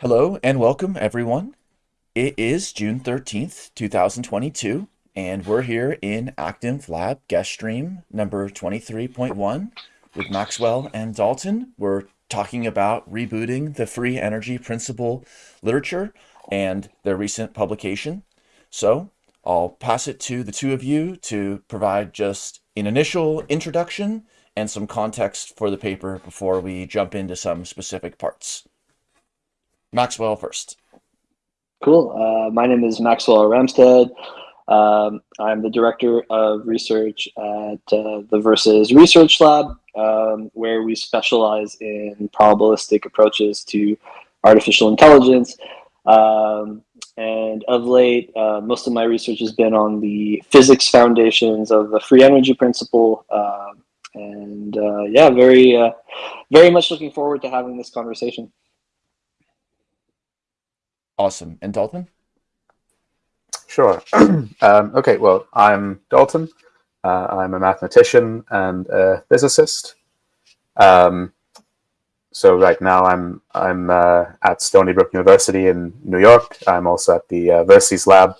Hello and welcome, everyone. It is June 13th, 2022, and we're here in ActInf Lab guest stream number 23.1 with Maxwell and Dalton. We're talking about rebooting the free energy principle literature and their recent publication. So I'll pass it to the two of you to provide just an initial introduction and some context for the paper before we jump into some specific parts. Maxwell first. Cool. Uh, my name is Maxwell Ramstead. Um, I'm the director of research at uh, the VERSES Research Lab, um, where we specialize in probabilistic approaches to artificial intelligence. Um, and of late, uh, most of my research has been on the physics foundations of the free energy principle. Um, and uh, yeah, very, uh, very much looking forward to having this conversation. Awesome. And Dalton? Sure. um, okay, well, I'm Dalton. Uh, I'm a mathematician and a physicist. Um, so right now I'm I'm uh, at Stony Brook University in New York. I'm also at the uh, VERSES Lab,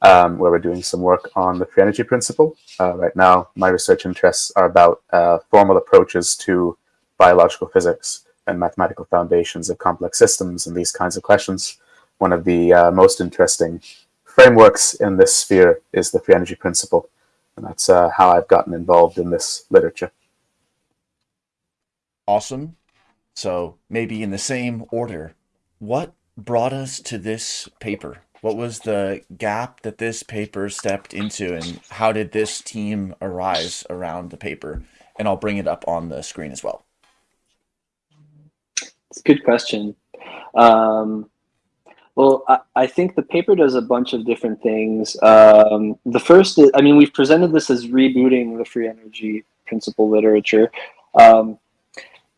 um, where we're doing some work on the free energy principle. Uh, right now, my research interests are about uh, formal approaches to biological physics and mathematical foundations of complex systems and these kinds of questions one of the uh, most interesting frameworks in this sphere is the free energy principle. And that's uh, how I've gotten involved in this literature. Awesome. So maybe in the same order, what brought us to this paper? What was the gap that this paper stepped into and how did this team arise around the paper? And I'll bring it up on the screen as well. It's a good question. Um, well, I, I, think the paper does a bunch of different things. Um, the first, is, I mean, we've presented this as rebooting the free energy principle literature. Um,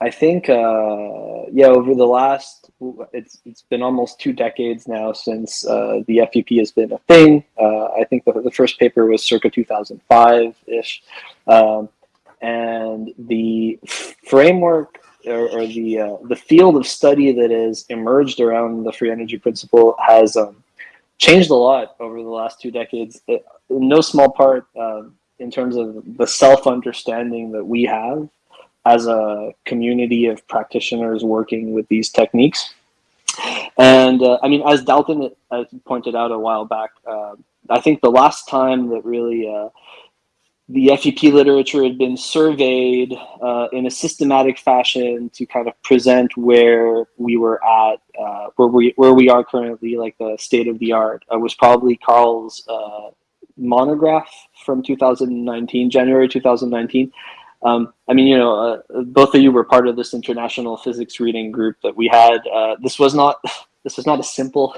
I think, uh, yeah, over the last, it's it's been almost two decades now since uh, the FEP has been a thing. Uh, I think the, the first paper was circa 2005 ish, um, and the framework or, or the uh, the field of study that has emerged around the free energy principle has um, changed a lot over the last two decades. It, in no small part, uh, in terms of the self understanding that we have as a community of practitioners working with these techniques. And uh, I mean, as Dalton pointed out a while back, uh, I think the last time that really uh, the FEP literature had been surveyed uh, in a systematic fashion to kind of present where we were at, uh, where we where we are currently, like the state of the art. Uh, was probably Karl's uh, monograph from 2019, January 2019. Um, I mean, you know, uh, both of you were part of this international physics reading group that we had. Uh, this was not this was not a simple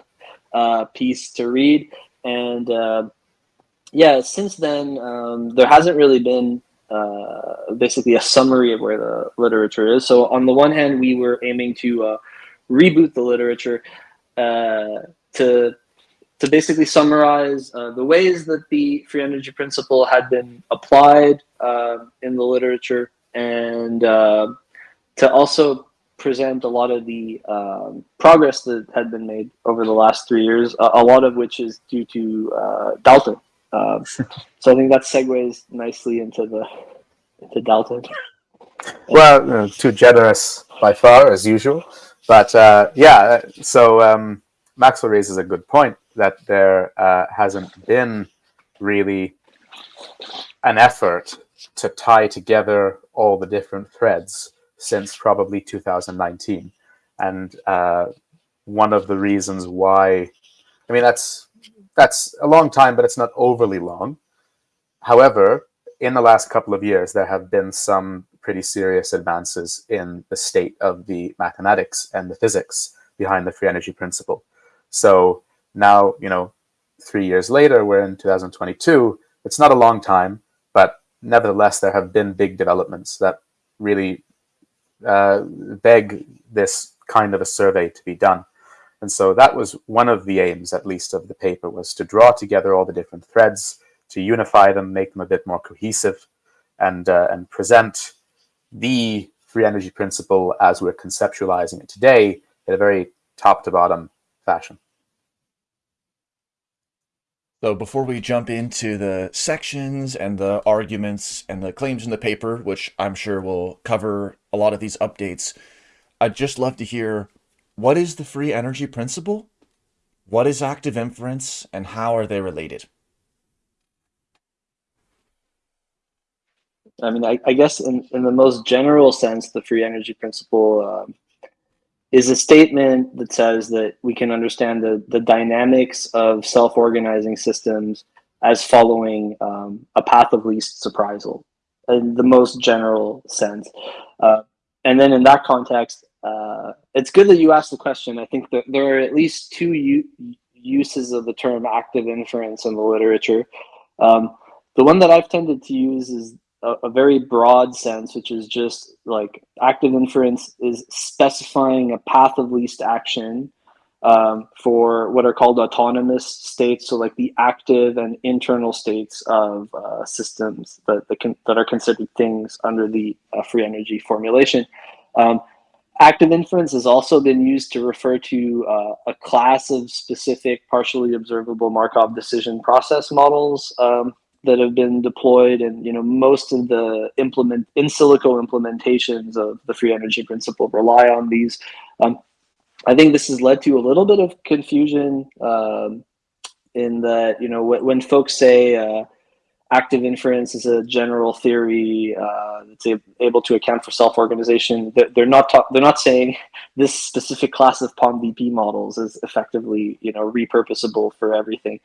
piece to read, and yeah, since then, um, there hasn't really been uh, basically a summary of where the literature is. So on the one hand, we were aiming to uh, reboot the literature uh, to to basically summarize uh, the ways that the free energy principle had been applied uh, in the literature and uh, to also present a lot of the um, progress that had been made over the last three years, a, a lot of which is due to Dalton. Um, so I think that segues nicely into the into Dalton. well, uh, too generous by far as usual, but uh, yeah. So um, Maxwell raises a good point that there uh, hasn't been really an effort to tie together all the different threads since probably 2019, and uh, one of the reasons why, I mean, that's that's a long time, but it's not overly long. However, in the last couple of years, there have been some pretty serious advances in the state of the mathematics and the physics behind the free energy principle. So now, you know, three years later, we're in 2022. It's not a long time, but nevertheless, there have been big developments that really uh, beg this kind of a survey to be done. And so that was one of the aims, at least, of the paper, was to draw together all the different threads, to unify them, make them a bit more cohesive, and, uh, and present the free energy principle as we're conceptualizing it today in a very top to bottom fashion. So before we jump into the sections and the arguments and the claims in the paper, which I'm sure will cover a lot of these updates, I'd just love to hear what is the free energy principle? What is active inference and how are they related? I mean, I, I guess in, in the most general sense, the free energy principle um, is a statement that says that we can understand the, the dynamics of self-organizing systems as following um, a path of least surprisal in the most general sense. Uh, and then in that context, uh, it's good that you asked the question. I think that there are at least two uses of the term active inference in the literature. Um, the one that I've tended to use is a, a, very broad sense, which is just like active inference is specifying a path of least action um, for what are called autonomous states. So like the active and internal states of uh, systems that, that, can, that are considered things under the uh, free energy formulation. Um, active inference has also been used to refer to uh, a class of specific partially observable Markov decision process models um, that have been deployed and you know most of the implement in silico implementations of the free energy principle rely on these. Um, i think this has led to a little bit of confusion um, in that you know when folks say uh, active inference is a general theory uh, that's able to account for self-organization they're not they're not saying this specific class of POMDP models is effectively you know repurposable for everything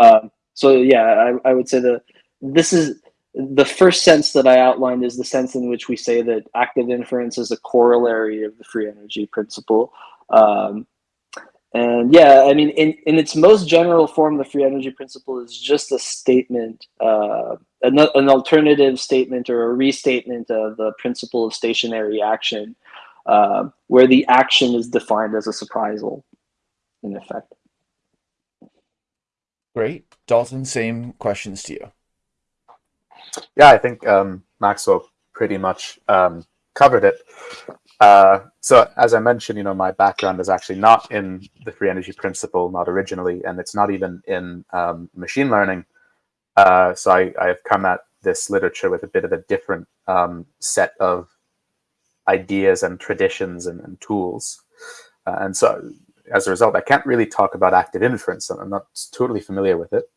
um, so yeah, I, I would say that this is the first sense that I outlined is the sense in which we say that active inference is a corollary of the free energy principle. Um, and yeah, I mean, in, in its most general form, the free energy principle is just a statement, uh, an, an alternative statement or a restatement of the principle of stationary action, uh, where the action is defined as a surprisal, in effect. Great. Dalton, same questions to you. Yeah, I think um, Maxwell pretty much um, covered it. Uh, so as I mentioned, you know, my background is actually not in the free energy principle, not originally, and it's not even in um, machine learning. Uh, so I, I, have come at this literature with a bit of a different um, set of ideas and traditions and, and tools. Uh, and so as a result, I can't really talk about active inference. And I'm not totally familiar with it.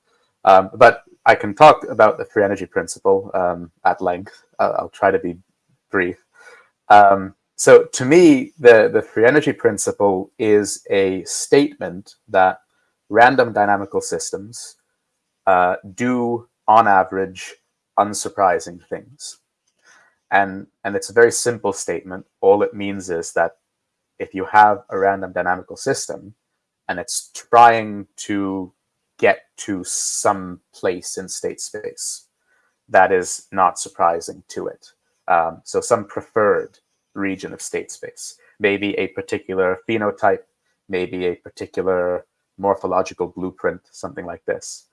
Um, but I can talk about the free energy principle um, at length. I'll, I'll, try to be brief. Um, so to me, the, the free energy principle is a statement that random dynamical systems uh, do, on average, unsurprising things. And, and it's a very simple statement. All it means is that if you have a random dynamical system and it's trying to get to some place in state space, that is not surprising to it. Um, so some preferred region of state space, maybe a particular phenotype, maybe a particular morphological blueprint, something like this.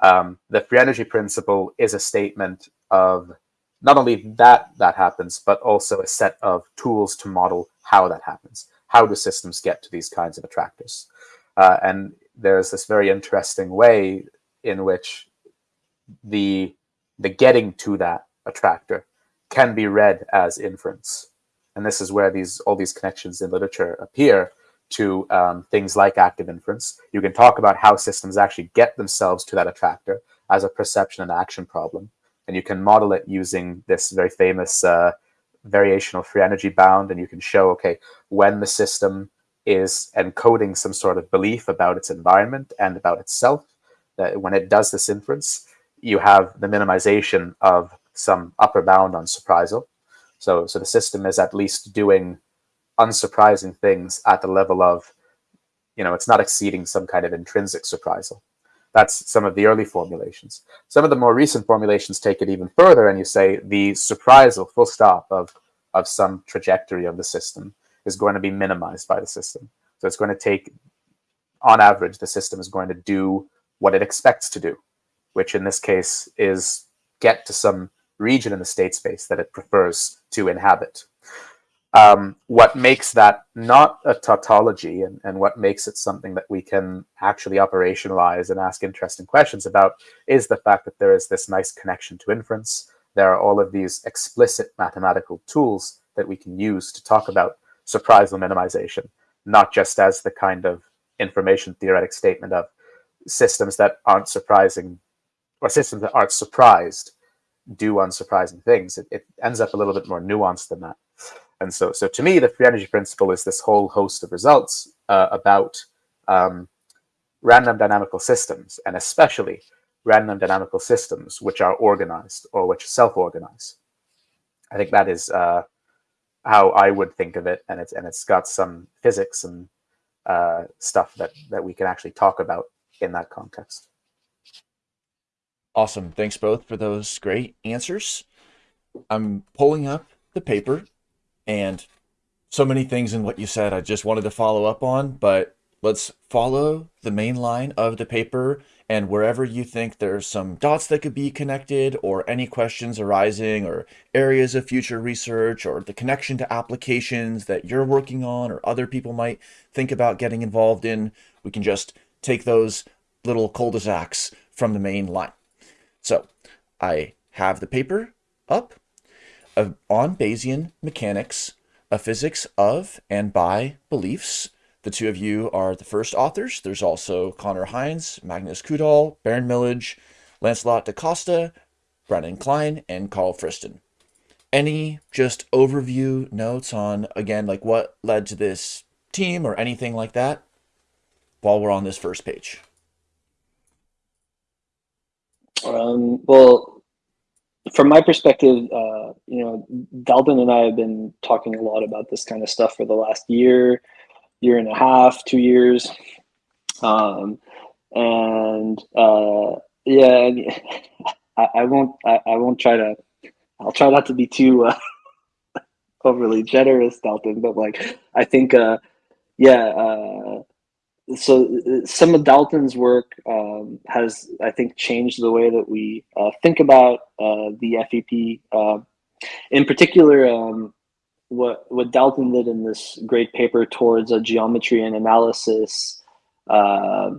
Um, the free energy principle is a statement of not only that that happens, but also a set of tools to model how that happens. How do systems get to these kinds of attractors? Uh, and there's this very interesting way in which the the getting to that attractor can be read as inference. And this is where these all these connections in literature appear to um, things like active inference. You can talk about how systems actually get themselves to that attractor as a perception and action problem and you can model it using this very famous uh, variational free energy bound, and you can show, okay, when the system is encoding some sort of belief about its environment and about itself, that when it does this inference, you have the minimization of some upper bound on surprisal. So, so the system is at least doing unsurprising things at the level of, you know, it's not exceeding some kind of intrinsic surprisal. That's some of the early formulations. Some of the more recent formulations take it even further and you say the surprisal full stop of, of some trajectory of the system is going to be minimized by the system. So it's going to take, on average, the system is going to do what it expects to do, which in this case is get to some region in the state space that it prefers to inhabit. um, what makes that not a tautology and, and what makes it something that we can actually operationalize and ask interesting questions about is the fact that there is this nice connection to inference. There are all of these explicit mathematical tools that we can use to talk about surprisal minimization, not just as the kind of information theoretic statement of systems that aren't surprising or systems that aren't surprised do unsurprising things. It, it ends up a little bit more nuanced than that. And so, so to me, the free energy principle is this whole host of results uh, about um, random dynamical systems, and especially random dynamical systems which are organized or which self-organize. I think that is uh, how I would think of it, and it's and it's got some physics and uh, stuff that that we can actually talk about in that context. Awesome. Thanks both for those great answers. I'm pulling up the paper and so many things in what you said I just wanted to follow up on, but let's follow the main line of the paper and wherever you think there's some dots that could be connected or any questions arising or areas of future research or the connection to applications that you're working on or other people might think about getting involved in, we can just take those little cul-de-sacs from the main line. So I have the paper up uh, on Bayesian mechanics, a physics of and by beliefs. The two of you are the first authors. There's also Conor Heins, Magnus Koudahl, Beren Millidge, Lancelot da Costa, Brennan Klein, and Karl Friston. Any just overview notes on, again, like what led to this team or anything like that while we're on this first page? Um, well, from my perspective, uh, you know, Dalton and I have been talking a lot about this kind of stuff for the last year, year and a half, two years. Um, and uh, yeah, I, I won't, I, I, won't try to, I'll try not to be too uh, overly generous, Dalton, but like, I think, uh, yeah, uh, so uh, some of Dalton's work um, has, I think, changed the way that we uh, think about uh, the FEP. Uh, in particular, um, what what Dalton did in this great paper towards a geometry and analysis uh,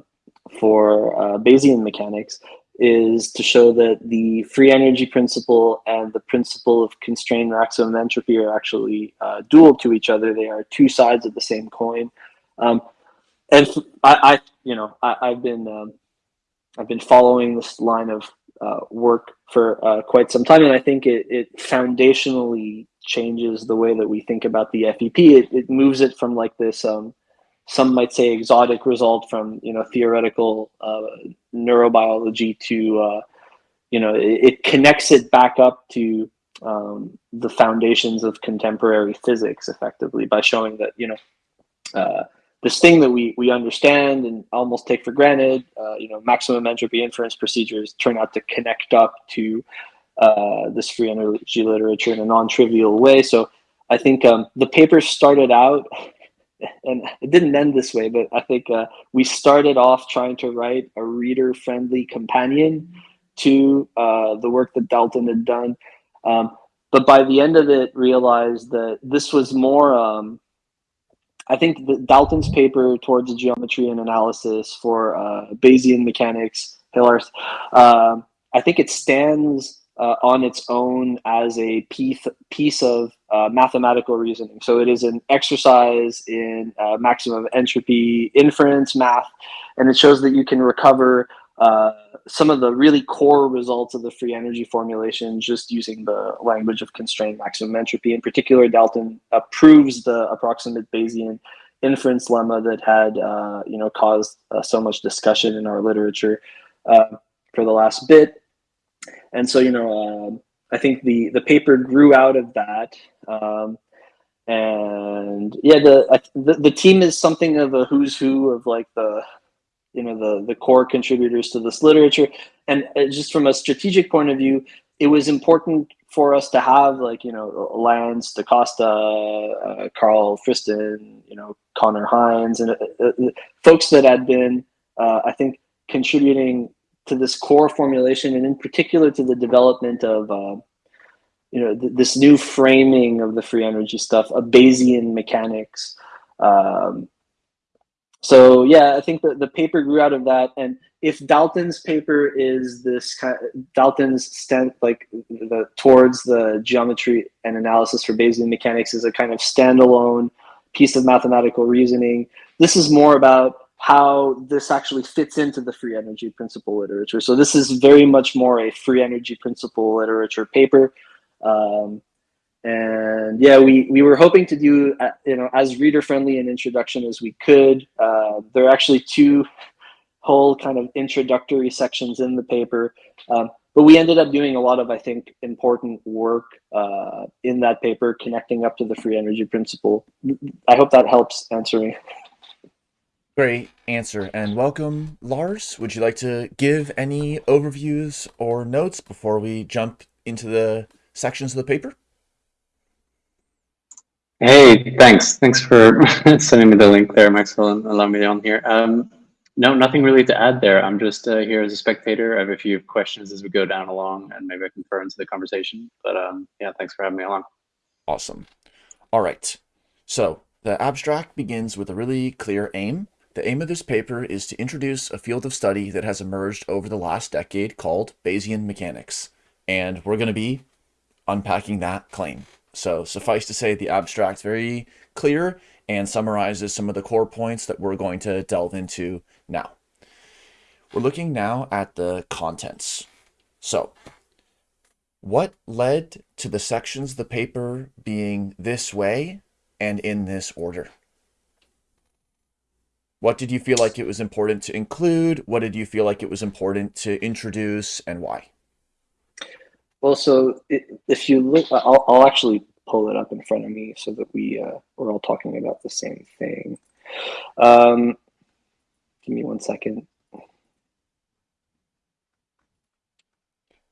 for uh, Bayesian mechanics is to show that the free energy principle and the principle of constrained maximum entropy are actually dual to each other. They are two sides of the same coin. Um, and I, I you know, I, have been um, I've been following this line of uh, work for uh, quite some time, and I think it, it foundationally changes the way that we think about the FEP. It, it moves it from like this, um, some might say, exotic result from you know theoretical uh, neurobiology to uh, you know it, it, connects it back up to um, the foundations of contemporary physics, effectively by showing that you know uh, this thing that we we understand and almost take for granted, uh, you know, maximum entropy inference procedures turn out to connect up to uh, this free energy literature in a non-trivial way. So I think um, the paper started out, and it didn't end this way, but I think uh, we started off trying to write a reader-friendly companion to uh, the work that Dalton had done. Um, but by the end of it, realized that this was more um, I think Dalton's paper towards geometry and analysis for uh, Bayesian mechanics, Hillarth, uh, I think it stands uh, on its own as a piece piece of uh, mathematical reasoning. So it is an exercise in uh, maximum entropy inference math, and it shows that you can recover uh, some of the really core results of the free energy formulation just using the language of constrained maximum entropy. In particular, Dalton proves the approximate Bayesian inference lemma that had uh, you know caused uh, so much discussion in our literature uh, for the last bit. And so you know um, I think the the paper grew out of that. Um, and yeah, the, the the team is something of a who's who of like the you know the the core contributors to this literature and uh, just from a strategic point of view it was important for us to have like you know Lance DaCosta, uh, Karl Friston, you know Conor Heins, and uh, uh, folks that had been, uh, I think, contributing to this core formulation, and in particular to the development of uh, you know th- this new framing of the free energy stuff, a Bayesian mechanics. Um, so yeah, I think that the paper grew out of that. And if Dalton's paper is this kind of, Dalton's stand like the towards the geometry and analysis for Bayesian mechanics is a kind of standalone piece of mathematical reasoning. This is more about how this actually fits into the free energy principle literature. So this is very much more a free energy principle literature paper. Um, and yeah, we, we were hoping to do, uh, you know, as reader friendly an introduction as we could. Uh, there are actually two whole kind of introductory sections in the paper. Um, but we ended up doing a lot of, I think, important work uh, in that paper, connecting up to the free energy principle. I hope that helps answering. Great answer and welcome, Lars. Would you like to give any overviews or notes before we jump into the sections of the paper? Hey, thanks. Thanks for sending me the link there, Maxwell, and allowing me on here. Um, no, nothing really to add there. I'm just uh, here as a spectator. I have a few questions as we go down along, and maybe I can throw into the conversation. But um, yeah, thanks for having me along. Awesome. All right. So the abstract begins with a really clear aim the aim of this paper is to introduce a field of study that has emerged over the last decade called Bayesian mechanics, and we're going to be unpacking that claim. So suffice to say, the abstract's very clear and summarizes some of the core points that we're going to delve into now. We're looking now at the contents. So what led to the sections of the paper being this way and in this order? What did you feel like it was important to include? What did you feel like it was important to introduce and why? Well, so if you look, I'll, I'll actually pull it up in front of me so that we, uh, we're all talking about the same thing. Um, give me one second.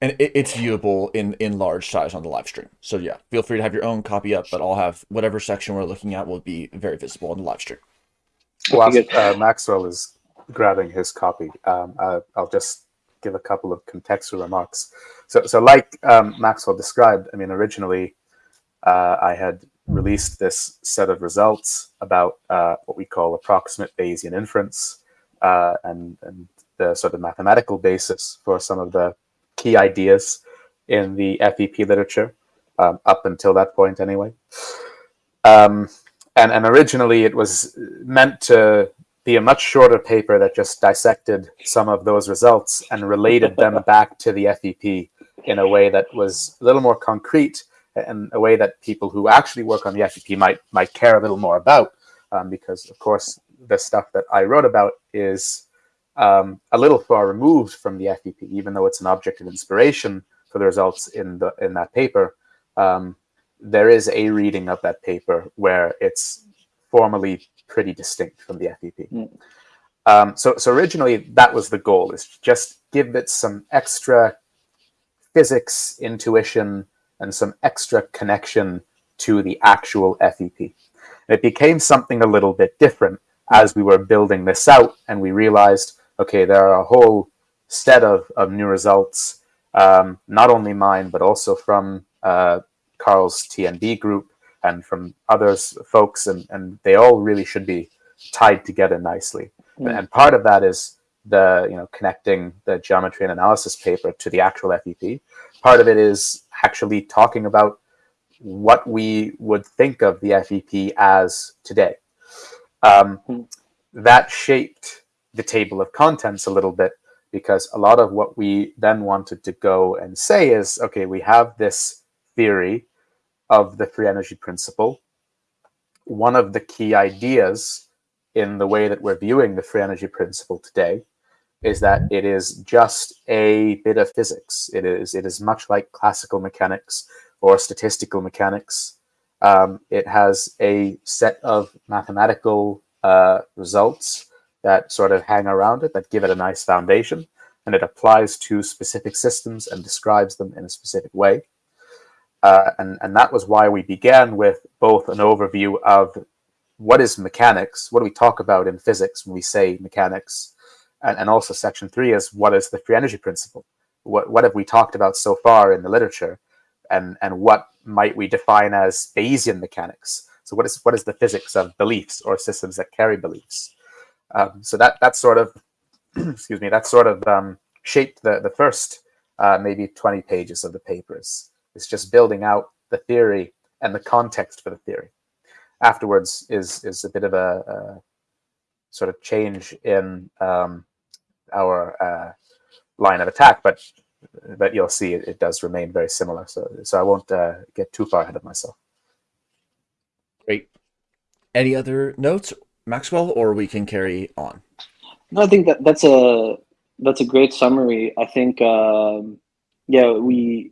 And it's viewable in, in large size on the live stream. So yeah, feel free to have your own copy up, but I'll have whatever section we're looking at will be very visible on the live stream. Whilst uh, Maxwell is grabbing his copy, um, uh, I'll just give a couple of contextual remarks. So, so like um, Maxwell described, I mean, originally uh, I had released this set of results about uh, what we call approximate Bayesian inference uh, and, and the sort of mathematical basis for some of the key ideas in the FEP literature, um, up until that point anyway. Um, and and originally it was meant to be a much shorter paper that just dissected some of those results and related them back to the FEP in a way that was a little more concrete and a way that people who actually work on the FEP might might care a little more about um, because of course the stuff that I wrote about is um, a little far removed from the FEP even though it's an object of inspiration for the results in the in that paper um, there is a reading of that paper where it's formally pretty distinct from the FEP. Mm. Um, so, so originally that was the goal: is just give it some extra physics intuition and some extra connection to the actual FEP. And it became something a little bit different as we were building this out, and we realized, okay, there are a whole set of, of new results, um, not only mine, but also from uh, Karl's TNB group and from others folks, and, and they all really should be tied together nicely. Mm. And part of that is the you know connecting the geometry and analysis paper to the actual FEP. Part of it is actually talking about what we would think of the FEP as today. Um, mm. That shaped the table of contents a little bit because a lot of what we then wanted to go and say is, okay, we have this theory of the free energy principle. One of the key ideas in the way that we're viewing the free energy principle today is that it is just a bit of physics. It is it is much like classical mechanics or statistical mechanics. Um, it has a set of mathematical uh, results that sort of hang around it that give it a nice foundation, and it applies to specific systems and describes them in a specific way. Uh, and, and that was why we began with both an overview of what is mechanics, what do we talk about in physics when we say mechanics, and, and also section three is what is the free energy principle? What, what have we talked about so far in the literature? and and what might we define as Bayesian mechanics? So what is what is the physics of beliefs or systems that carry beliefs? Um, so that that sort of excuse me that sort of um, shaped the the first uh, maybe 20 pages of the papers. It's just building out the theory and the context for the theory. Afterwards is is a bit of a, a sort of change in um, our uh, line of attack, but but you'll see it, it does remain very similar. So so I won't uh, get too far ahead of myself. Great. Any other notes, Maxwell, or we can carry on? No, I think that that's a that's a great summary. I think um, yeah, we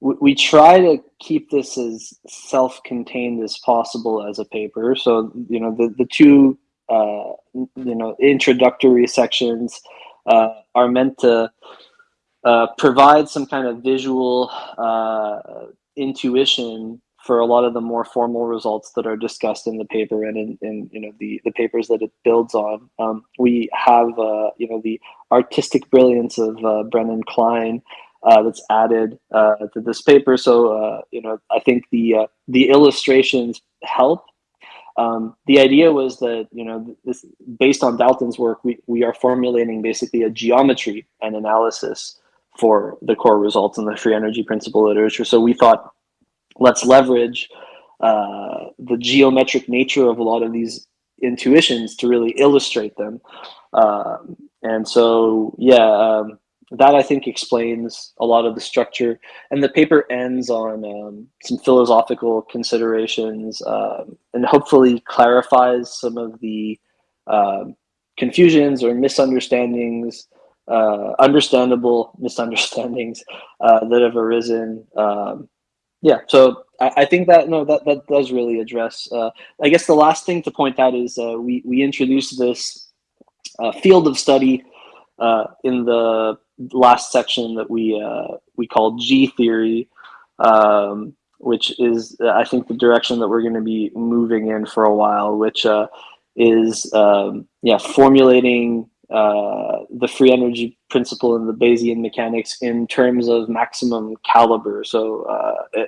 we we try to keep this as self-contained as possible as a paper. So you know the the two uh, you know introductory sections uh, are meant to uh, provide some kind of visual uh, intuition for a lot of the more formal results that are discussed in the paper and in, in you know the the papers that it builds on. Um, we have uh, you know the artistic brilliance of uh, Brennan Klein that's added to this paper. So you know I think the the illustrations help. Um, the idea was that you know this based on Dalton's work, we we are formulating basically a geometry and analysis for the core results in the free energy principle literature. So we thought let's leverage uh, the geometric nature of a lot of these intuitions to really illustrate them. Um, and so, yeah, um, that I think explains a lot of the structure. And the paper ends on um, some philosophical considerations um, and hopefully clarifies some of the um, confusions or misunderstandings, uh, understandable misunderstandings uh, that have arisen um, yeah, so I, I, think that no, that that does really address. Uh, I guess the last thing to point out is uh, we we introduced this uh, field of study uh, in the last section that we uh, we call G theory, um, which is I think the direction that we're going to be moving in for a while, which uh, is um, yeah formulating uh, the free energy principle and the Bayesian mechanics in terms of maximum caliber. So uh,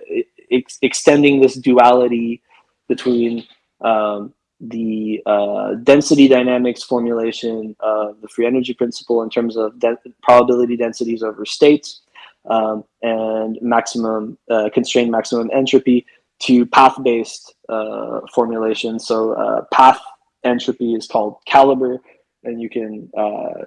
ex extending this duality between um, the uh, density dynamics formulation of the free energy principle in terms of de probability densities over states um, and maximum uh, constrained maximum entropy to path-based uh, formulation. So uh, path entropy is called caliber and you can uh,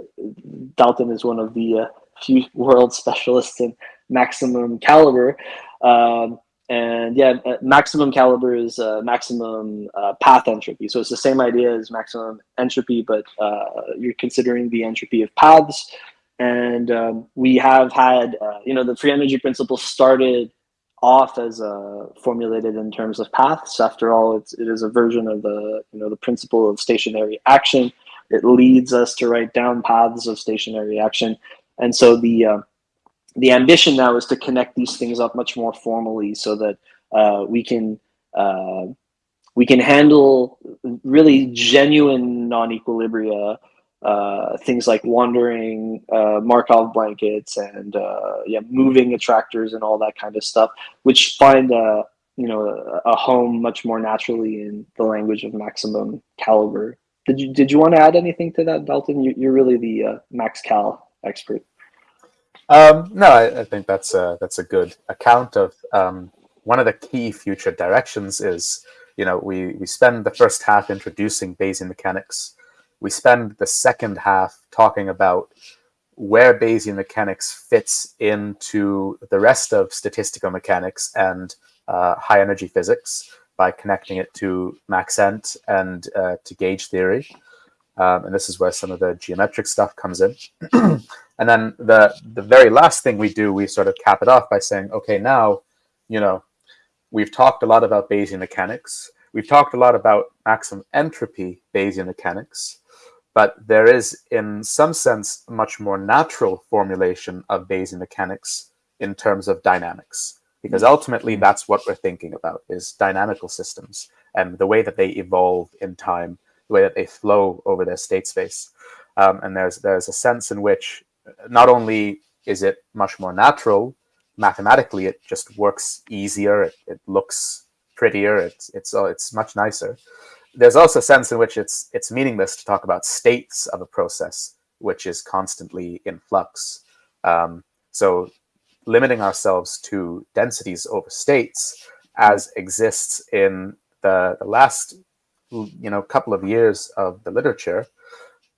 Dalton is one of the uh, few world specialists in maximum caliber. Um, and yeah, uh, maximum caliber is uh, maximum uh, path entropy. So it's the same idea as maximum entropy, but uh, you're considering the entropy of paths. And um, we have had, you know, the free energy principle started off as formulated in terms of paths. After all, it's, it is a version of the, you know, the principle of stationary action. It leads us to write down paths of stationary action. And so the, uh, the ambition now is to connect these things up much more formally so that uh, we can uh, we can handle really genuine non-equilibria, uh, things like wandering uh, Markov blankets and uh, yeah, moving attractors and all that kind of stuff, which find a you know a, home much more naturally in the language of maximum caliber. Did you did you want to add anything to that, Dalton? You, are really the uh, Max Cal expert. Um, no, I, I, think that's a that's a good account of um, one of the key future directions is you know we we spend the first half introducing Bayesian mechanics. We spend the second half talking about where Bayesian mechanics fits into the rest of statistical mechanics and uh, high energy physics by connecting it to Maxent and uh, to gauge theory. Um, and this is where some of the geometric stuff comes in. and then the, the very last thing we do, we sort of cap it off by saying, okay, now, you know, we've talked a lot about Bayesian mechanics. We've talked a lot about maximum entropy Bayesian mechanics, but there is, in some sense, a much more natural formulation of Bayesian mechanics in terms of dynamics because ultimately that's what we're thinking about is dynamical systems and the way that they evolve in time, the way that they flow over their state space. Um, and there's there's a sense in which not only is it much more natural, mathematically it just works easier. It, it looks prettier. It's it's oh, it's much nicer. There's also a sense in which it's it's meaningless to talk about states of a process which is constantly in flux. Um, so limiting ourselves to densities over states as exists in the, the last you know a couple of years of the literature,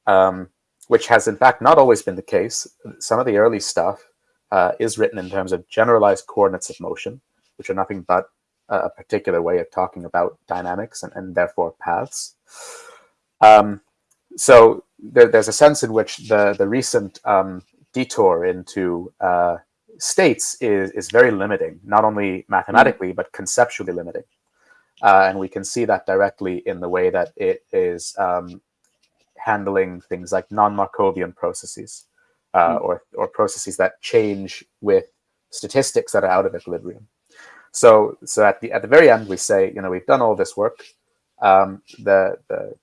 um, which has in fact not always been the case. Some of the early stuff uh, is written in terms of generalized coordinates of motion, which are nothing but a particular way of talking about dynamics and, and therefore paths. Um, so there, there's a sense in which the, the recent um, detour into uh, states is, is very limiting, not only mathematically, but conceptually limiting. Uh, and we can see that directly in the way that it is um, handling things like non-Markovian processes uh, mm. or, or processes that change with statistics that are out of equilibrium. So, so at the at the very end, we say, you know, we've done all this work. Um, the the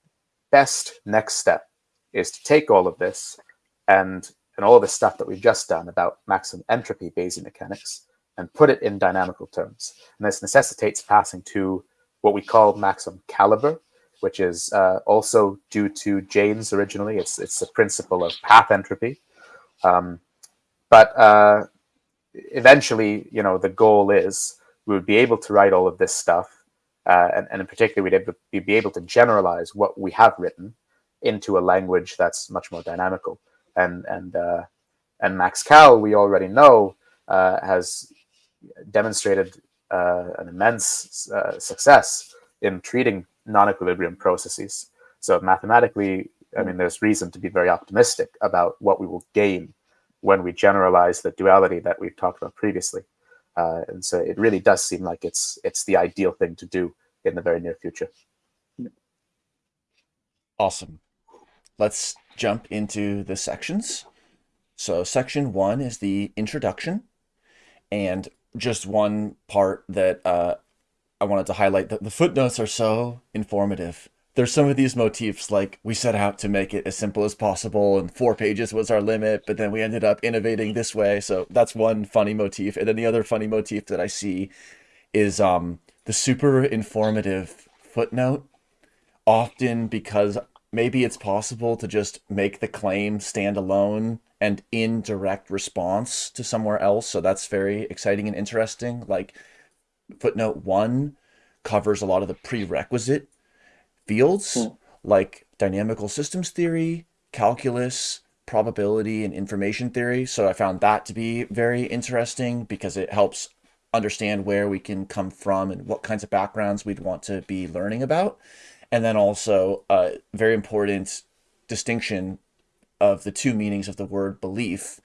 best next step is to take all of this and and all of the stuff that we've just done about maximum entropy Bayesian mechanics and put it in dynamical terms. And this necessitates passing to what we call maximum caliber, which is uh, also due to Jaynes originally. It's it's the principle of path entropy. Um, but uh, eventually, you know, the goal is we would be able to write all of this stuff, uh, and, and in particular, we'd be able to generalize what we have written into a language that's much more dynamical. And and uh, and Max Cal, we already know, uh, has demonstrated an immense uh, success in treating non-equilibrium processes. So mathematically, I mean, there's reason to be very optimistic about what we will gain when we generalize the duality that we've talked about previously. Uh, and so it really does seem like it's it's the ideal thing to do in the very near future. Awesome. Let's jump into the sections. So section one is the introduction. And just one part that uh, I wanted to highlight that the footnotes are so informative. There's some of these motifs like we set out to make it as simple as possible and four pages was our limit, but then we ended up innovating this way. So that's one funny motif. And then the other funny motif that I see is um, the super informative footnote. Often because maybe it's possible to just make the claim stand alone and in direct response to somewhere else. So that's very exciting and interesting. Like footnote one covers a lot of the prerequisite fields hmm. like dynamical systems theory, calculus, probability, and information theory. So I found that to be very interesting because it helps understand where we can come from and what kinds of backgrounds we'd want to be learning about. And then also a very important distinction of the two meanings of the word belief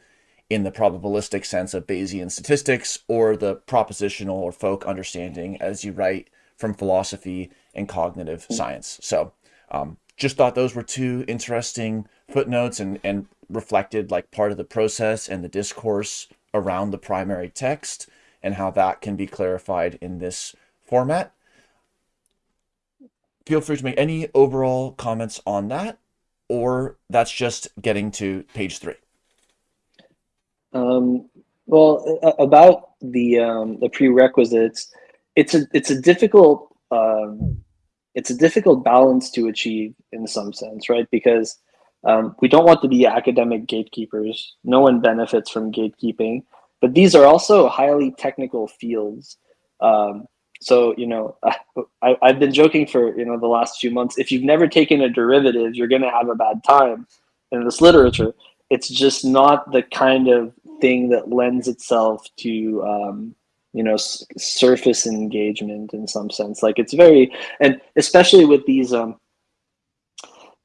in the probabilistic sense of Bayesian statistics or the propositional or folk understanding as you write from philosophy and cognitive hmm. science. So um, just thought those were two interesting footnotes and, and reflected like part of the process and the discourse around the primary text and how that can be clarified in this format feel free to make any overall comments on that, or that's just getting to page three. Um, well, about the um, the prerequisites, it's a it's a difficult um, it's a difficult balance to achieve in some sense, right? Because um, we don't want to be academic gatekeepers. No one benefits from gatekeeping, but these are also highly technical fields. Um, so you know I, i've been joking for you know the last few months. If you've never taken a derivative you're going to have a bad time in this literature. It's just not the kind of thing that lends itself to um, you know surface engagement in some sense. Like it's very and especially with these um,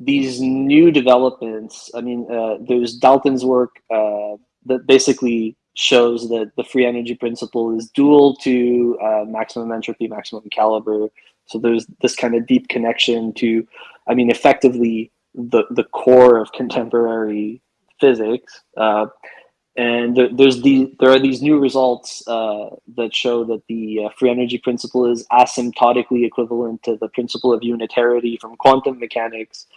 these new developments i mean uh, there's dalton's work uh, that basically shows that the free energy principle is dual to uh, maximum entropy, maximum caliber. So there's this kind of deep connection to, I mean, effectively the, the core of contemporary physics. Uh, and there's the, there are these new results uh, that show that the uh, free energy principle is asymptotically equivalent to the principle of unitarity from quantum mechanics.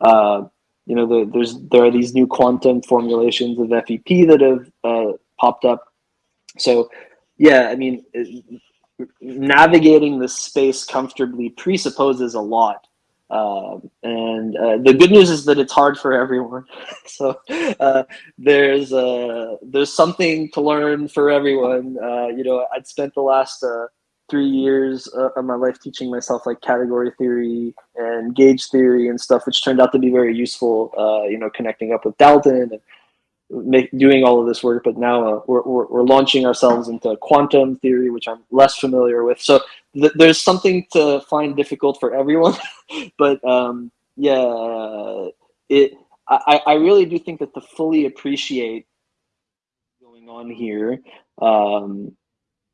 Uh, you know, the, there's there are these new quantum formulations of FEP that have uh, popped up. so yeah, I mean, navigating the space comfortably presupposes a lot. Um, and uh, the good news is that it's hard for everyone. so uh, there's uh, there's something to learn for everyone. Uh, you know, I'd spent the last uh, three years uh, of my life teaching myself like category theory and gauge theory and stuff, which turned out to be very useful. You know, connecting up with Dalton and make, doing all of this work, but now uh, we're, we're, we're launching ourselves into quantum theory, which I'm less familiar with. So th- there's something to find difficult for everyone, but um, yeah, it. I, I really do think that to fully appreciate going on here, um,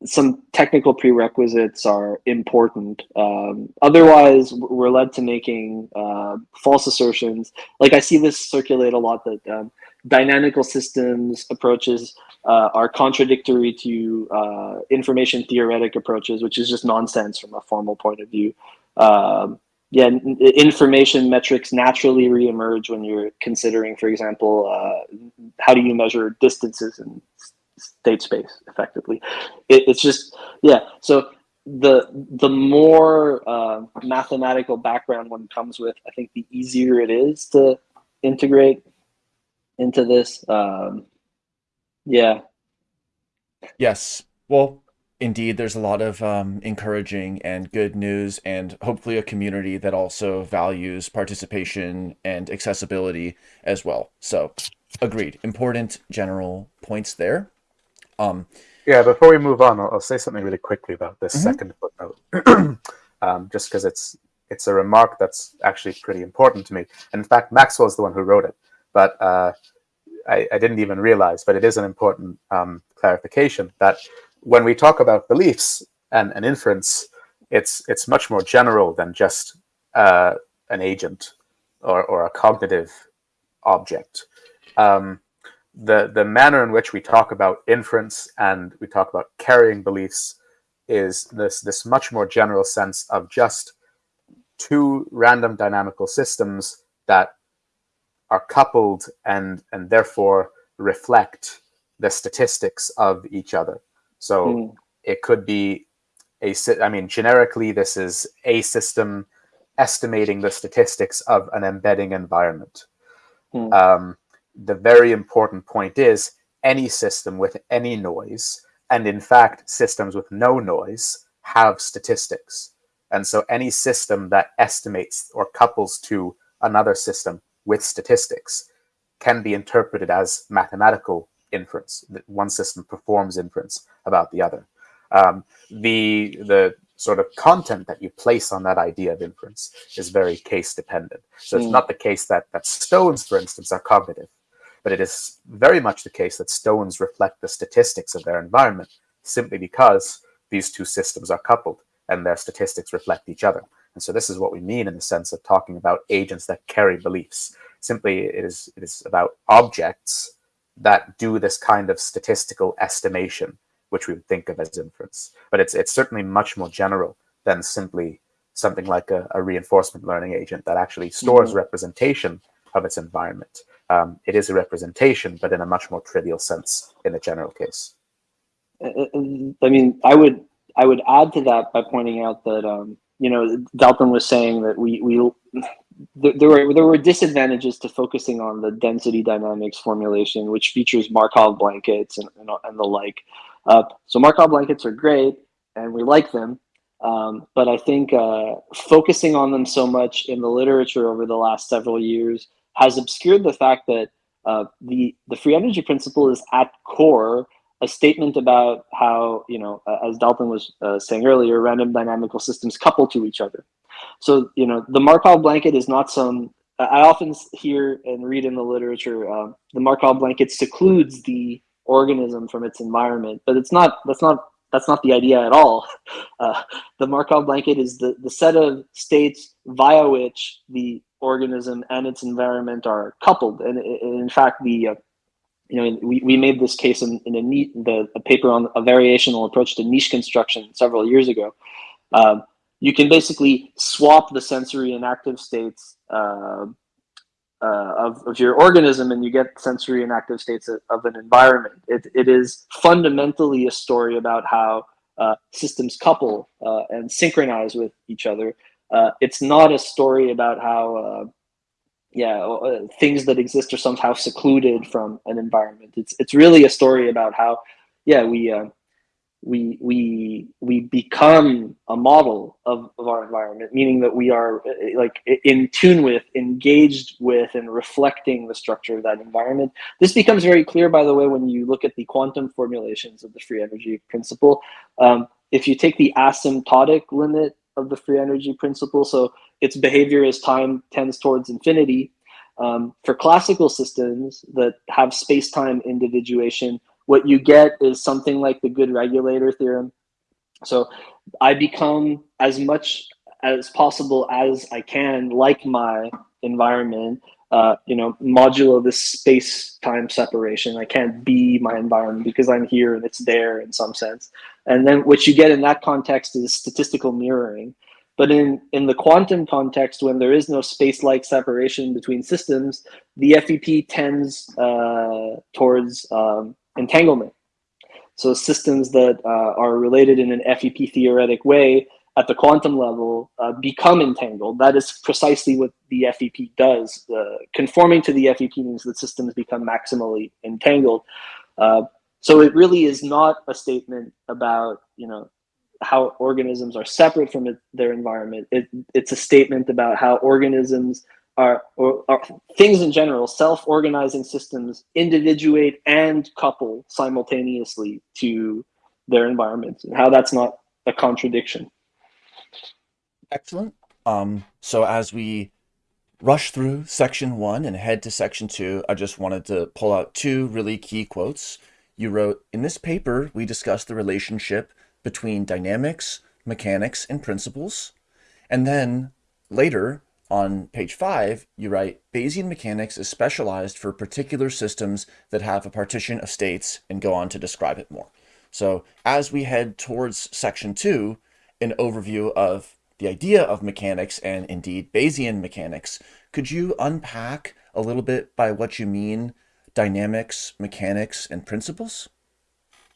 some technical prerequisites are important. Um, otherwise, we're led to making uh, false assertions. Like I see this circulate a lot that um, dynamical systems approaches uh, are contradictory to uh, information theoretic approaches, which is just nonsense from a formal point of view. Um, yeah, information metrics naturally reemerge when you're considering, for example, uh, how do you measure distances in state space effectively? It, it's just yeah. So the the more uh, mathematical background one comes with, I think the easier it is to integrate into this. Um, yeah, Yes. Well, indeed, there's a lot of um, encouraging and good news, and hopefully a community that also values participation and accessibility as well. So, agreed. Important general points there. Um, Yeah, before we move on, I'll, I'll say something really quickly about this Mhm. second footnote, um, just because it's it's a remark that's actually pretty important to me. And in fact, Maxwell's the one who wrote it, but uh, I, I didn't even realize. But it is an important um, clarification that when we talk about beliefs and, and inference, it's it's much more general than just uh, an agent or, or a cognitive object. Um, the the manner in which we talk about inference and we talk about carrying beliefs is this this much more general sense of just two random dynamical systems that are coupled and and therefore reflect the statistics of each other so Mm. it could be a I mean generically this is a system estimating the statistics of an embedding environment Hmm. um, the very important point is any system with any noise, and in fact, systems with no noise have statistics. And so any system that estimates or couples to another system with statistics can be interpreted as mathematical inference. That one system performs inference about the other. Um, the the sort of content that you place on that idea of inference is very case dependent. So it's Mm. not the case that that stones, for instance, are cognitive, but it is very much the case that stones reflect the statistics of their environment simply because these two systems are coupled and their statistics reflect each other. And so this is what we mean in the sense of talking about agents that carry beliefs. Simply, it is it is about objects that do this kind of statistical estimation, which we would think of as inference. But it's it's certainly much more general than simply something like a, a reinforcement learning agent that actually stores Mhm. representation of its environment. Um, it is a representation, but in a much more trivial sense in the general case. I mean, I would I would add to that by pointing out that um, you know Dalton was saying that we we there were there were disadvantages to focusing on the density dynamics formulation, which features Markov blankets and and, and the like. Uh, so Markov blankets are great, and we like them. Um, but I think uh, focusing on them so much in the literature over the last several years has obscured the fact that uh, the the free energy principle is at core a statement about how you know as dalton was uh, saying earlier random dynamical systems couple to each other. So you know the markov blanket is not some i often hear and read in the literature uh, the markov blanket secludes the organism from its environment but it's not that's not that's not the idea at all. Uh, the markov blanket is the, the set of states via which the organism and its environment are coupled and in fact the uh, you know, we, we made this case in, in a neat the a paper on a variational approach to niche construction several years ago. Um, you can basically swap the sensory and active states uh, uh, of, of your organism and you get sensory and active states of, of an environment. It, it is fundamentally a story about how uh, systems couple uh, and synchronize with each other. Uh, it's not a story about how, uh, yeah, uh, things that exist are somehow secluded from an environment. It's it's really a story about how, yeah, we uh, we we we become a model of, of our environment meaning that we are uh, like in tune with engaged with and reflecting the structure of that environment this becomes very clear by the way when you look at the quantum formulations of the free energy principle um, if you take the asymptotic limit of the free energy principle so its behavior as time tends towards infinity um, for classical systems that have space-time individuation what you get is something like the good regulator theorem. So I become as much as possible as I can like my environment, uh, you know, modulo this space time separation. I can't be my environment because I'm here and it's there in some sense. And then what you get in that context is statistical mirroring. But in, in the quantum context, when there is no space-like separation between systems, the FEP tends uh, towards um, entanglement. So systems that uh, are related in an FEP theoretic way at the quantum level uh, become entangled. That is precisely what the FEP does. Uh, conforming to the FEP means that systems become maximally entangled. Uh, so it really is not a statement about, you know, how organisms are separate from it, their environment. It, it's a statement about how organisms are, or, or things in general, self-organizing systems individuate and couple simultaneously to their environments and how that's not a contradiction. Excellent. Um, so as we rush through section one and head to section two, I just wanted to pull out two really key quotes. You wrote, in this paper, we discussed the relationship between dynamics, mechanics, and principles. And then later, on page five, you write, Bayesian mechanics is specialized for particular systems that have a partition of states and go on to describe it more. So as we head towards section two, an overview of the idea of mechanics and indeed Bayesian mechanics, could you unpack a little bit by what you mean dynamics, mechanics, and principles?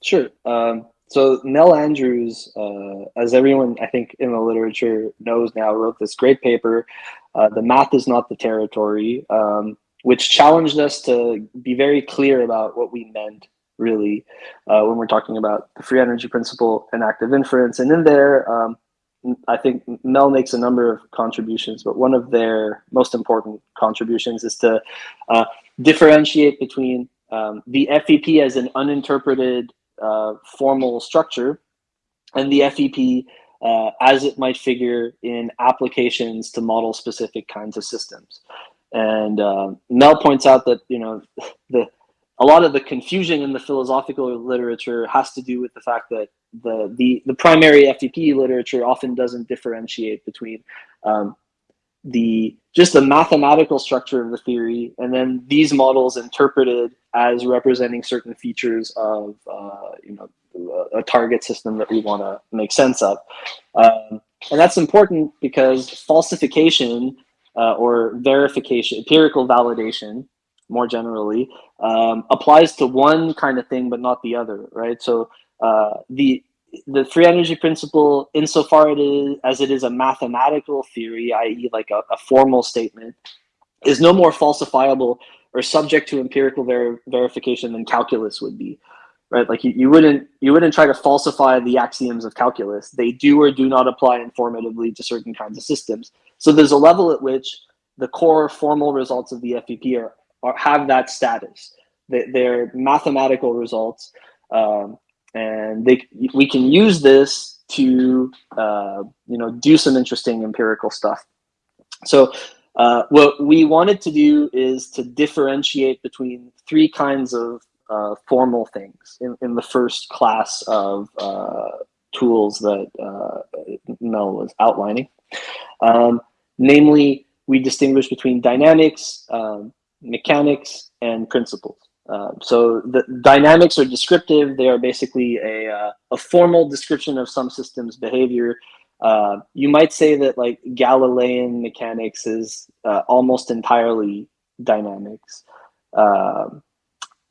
Sure. Um, so Mel Andrews, uh, as everyone I think in the literature knows now, wrote this great paper, uh, "The Math Is Not the Territory," um, which challenged us to be very clear about what we meant really uh, when we're talking about the free energy principle and active inference. And in there, um, I think Mel makes a number of contributions, but one of their most important contributions is to uh, differentiate between um, the FEP as an uninterpreted uh, formal structure and the FEP uh, as it might figure in applications to model specific kinds of systems. And uh, Mel points out that you know the a lot of the confusion in the philosophical literature has to do with the fact that the the, the primary FEP literature often doesn't differentiate between um, the just the mathematical structure of the theory and then these models interpreted as representing certain features of uh, you know a target system that we want to make sense of. Um, and that's important because falsification uh, or verification empirical validation more generally um, applies to one kind of thing but not the other right so uh, the the free energy principle, insofar it is, as it is a mathematical theory, i.e. like a, a, formal statement, is no more falsifiable or subject to empirical ver verification than calculus would be, right? Like you, you wouldn't you wouldn't try to falsify the axioms of calculus. They do or do not apply informatively to certain kinds of systems. So there's a level at which the core formal results of the FEP are, are have that status. They, they're mathematical results. Um, and they we can use this to uh, you know do some interesting empirical stuff. So uh, what we wanted to do is to differentiate between three kinds of uh, formal things in, in the first class of uh, tools that uh, Mel was outlining. Um, namely, we distinguish between dynamics, um, mechanics, and principles. Uh, so the dynamics are descriptive. They are basically a, uh, a formal description of some system's behavior. Uh, you might say that like Galilean mechanics is uh, almost entirely dynamics. Um,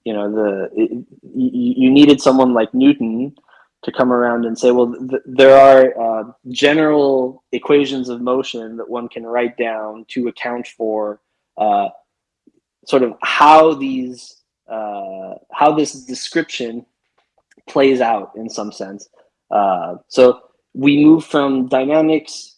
you know, the it, you, needed someone like Newton to come around and say, well, th there are uh, general equations of motion that one can write down to account for uh, sort of how these uh, how this description plays out in some sense. Uh, so we move from dynamics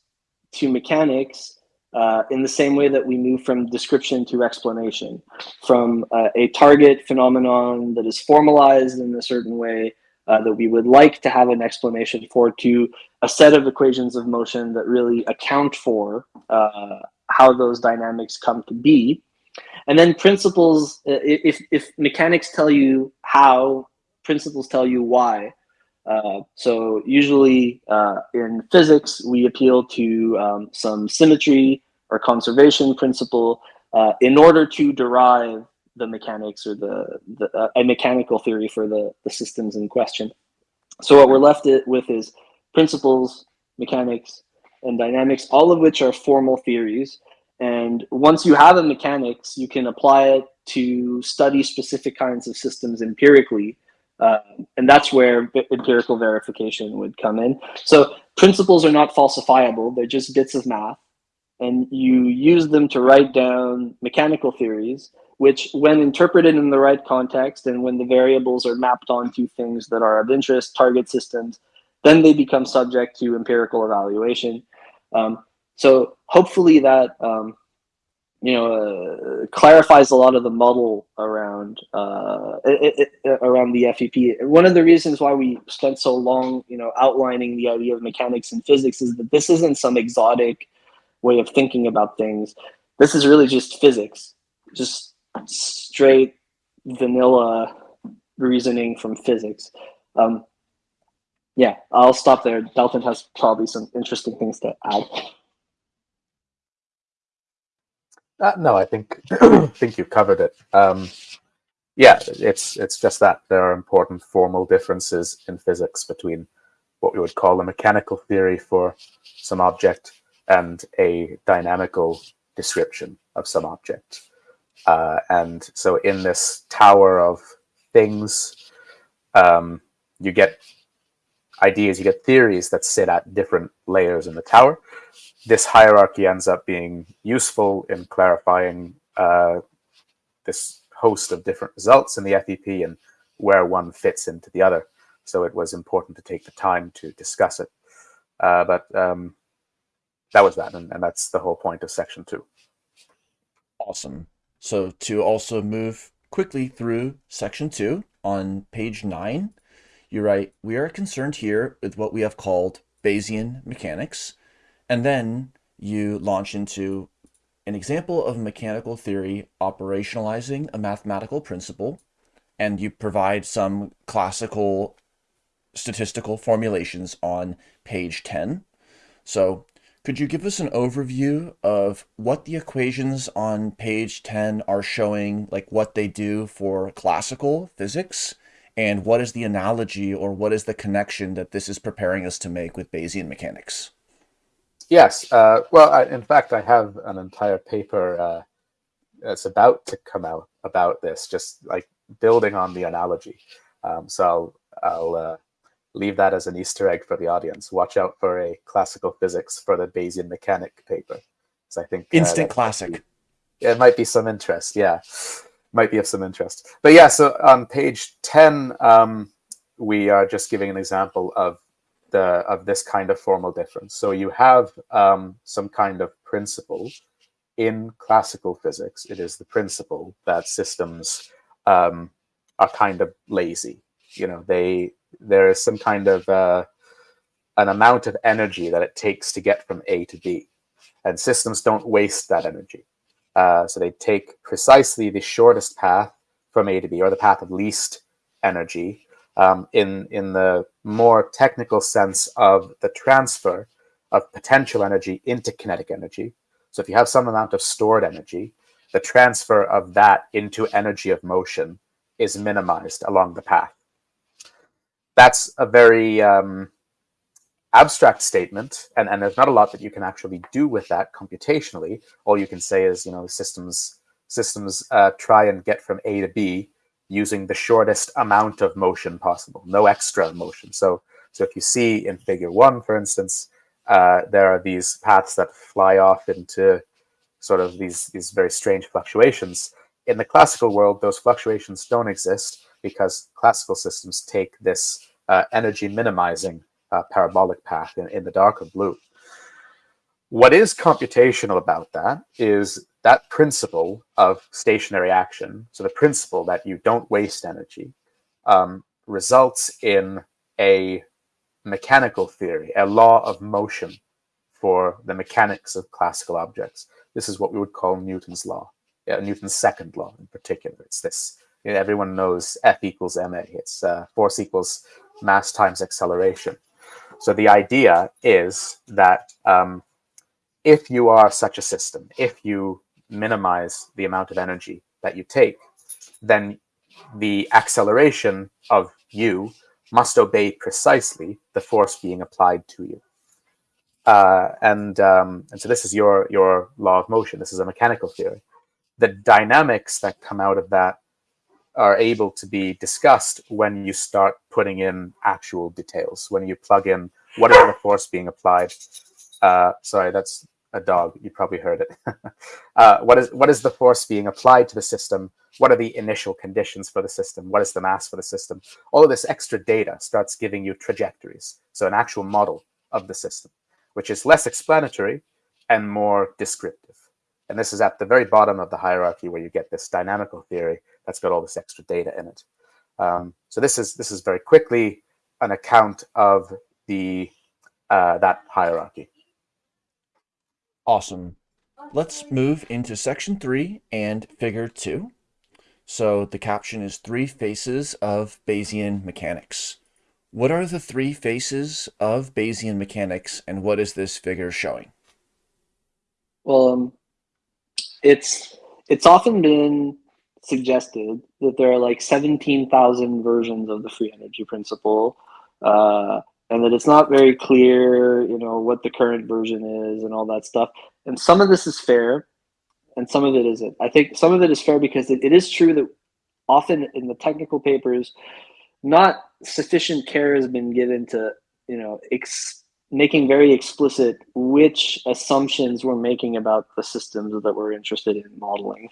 to mechanics uh, in the same way that we move from description to explanation, from uh, a target phenomenon that is formalized in a certain way uh, that we would like to have an explanation for to a set of equations of motion that really account for uh, how those dynamics come to be. And then principles, uh, if, if mechanics tell you how, principles tell you why. Uh, so usually uh, in physics, we appeal to um, some symmetry or conservation principle uh, in order to derive the mechanics or the, the uh, a mechanical theory for the, the systems in question. So what we're left with is principles, mechanics, and dynamics, all of which are formal theories. And once you have a mechanics, you can apply it to study specific kinds of systems empirically. Uh, and that's where empirical verification would come in. So principles are not falsifiable. They're just bits of math. And you use them to write down mechanical theories which when interpreted in the right context and when the variables are mapped onto things that are of interest, target systems, then they become subject to empirical evaluation. Um, so hopefully that um, you know uh, clarifies a lot of the muddle around uh, it, it, around the FEP. One of the reasons why we spent so long, you know, outlining the idea of mechanics and physics is that this isn't some exotic way of thinking about things. This is really just physics, just straight vanilla reasoning from physics. Um, yeah, I'll stop there. Dalton has probably some interesting things to add. Uh, no, I think I think you've covered it. Um, yeah, it's it's just that there are important formal differences in physics between what we would call a mechanical theory for some object and a dynamical description of some object. Uh, and so in this tower of things, um, you get ideas, you get theories that sit at different layers in the tower. This hierarchy ends up being useful in clarifying uh, this host of different results in the FEP and where one fits into the other. So it was important to take the time to discuss it. Uh, but um, that was that, and, and that's the whole point of section two. Awesome. So to also move quickly through section two on page nine, you write, we are concerned here with what we have called Bayesian mechanics. And then you launch into an example of mechanical theory operationalizing a mathematical principle, and you provide some classical statistical formulations on page 10. So could you give us an overview of what the equations on page 10 are showing, like what they do for classical physics, and what is the analogy or what is the connection that this is preparing us to make with Bayesian mechanics? Yes. Uh, well, I, in fact, I have an entire paper uh, that's about to come out about this, just like building on the analogy. Um, so I'll, I'll uh, leave that as an Easter egg for the audience. Watch out for a classical physics for the Bayesian mechanic paper. So I think uh, instant classic. Be, it might be some interest. Yeah, might be of some interest. But yeah, so on page ten, um, we are just giving an example of the of this kind of formal difference. So you have um, some kind of principle in classical physics. It is the principle that systems um, are kind of lazy. You know, they there is some kind of uh, an amount of energy that it takes to get from A to B. And systems don't waste that energy. Uh, so they take precisely the shortest path from A to B, or the path of least energy, um, in, in the more technical sense of the transfer of potential energy into kinetic energy. So if you have some amount of stored energy, the transfer of that into energy of motion is minimized along the path that's a very um, abstract statement, and, and there's not a lot that you can actually do with that computationally. All you can say is, you know, systems systems uh, try and get from A to B using the shortest amount of motion possible, no extra motion. So, so if you see in figure one, for instance, uh, there are these paths that fly off into sort of these, these very strange fluctuations. In the classical world, those fluctuations don't exist because classical systems take this uh, energy minimizing uh, parabolic path in, in the darker blue. What is computational about that is that principle of stationary action, so the principle that you don't waste energy, um, results in a mechanical theory, a law of motion for the mechanics of classical objects. This is what we would call Newton's law, yeah, Newton's second law in particular. It's this. You know, everyone knows F equals ma. It's uh, force equals mass times acceleration. So the idea is that um, if you are such a system, if you minimize the amount of energy that you take, then the acceleration of you must obey precisely the force being applied to you. Uh, and um, and so this is your your law of motion. This is a mechanical theory. The dynamics that come out of that are able to be discussed when you start putting in actual details. When you plug in what is the force being applied. Uh, sorry, that's a dog. You probably heard it. uh, what is what is the force being applied to the system? What are the initial conditions for the system? What is the mass for the system? All of this extra data starts giving you trajectories. So an actual model of the system, which is less explanatory and more descriptive. And this is at the very bottom of the hierarchy where you get this dynamical theory that's got all this extra data in it. Um, so this is this is very quickly an account of the uh, that hierarchy. Awesome. Let's move into section three and figure two. So the caption is three faces of Bayesian mechanics. What are the three faces of Bayesian mechanics and what is this figure showing? Well, um, it's it's often been suggested that there are like 17,000 versions of the free energy principle. Uh, and that it's not very clear, you know, what the current version is and all that stuff. And some of this is fair, and some of it isn't. I think some of it is fair because it, it is true that often in the technical papers, not sufficient care has been given to, you know, making very explicit which assumptions we're making about the systems that we're interested in modeling.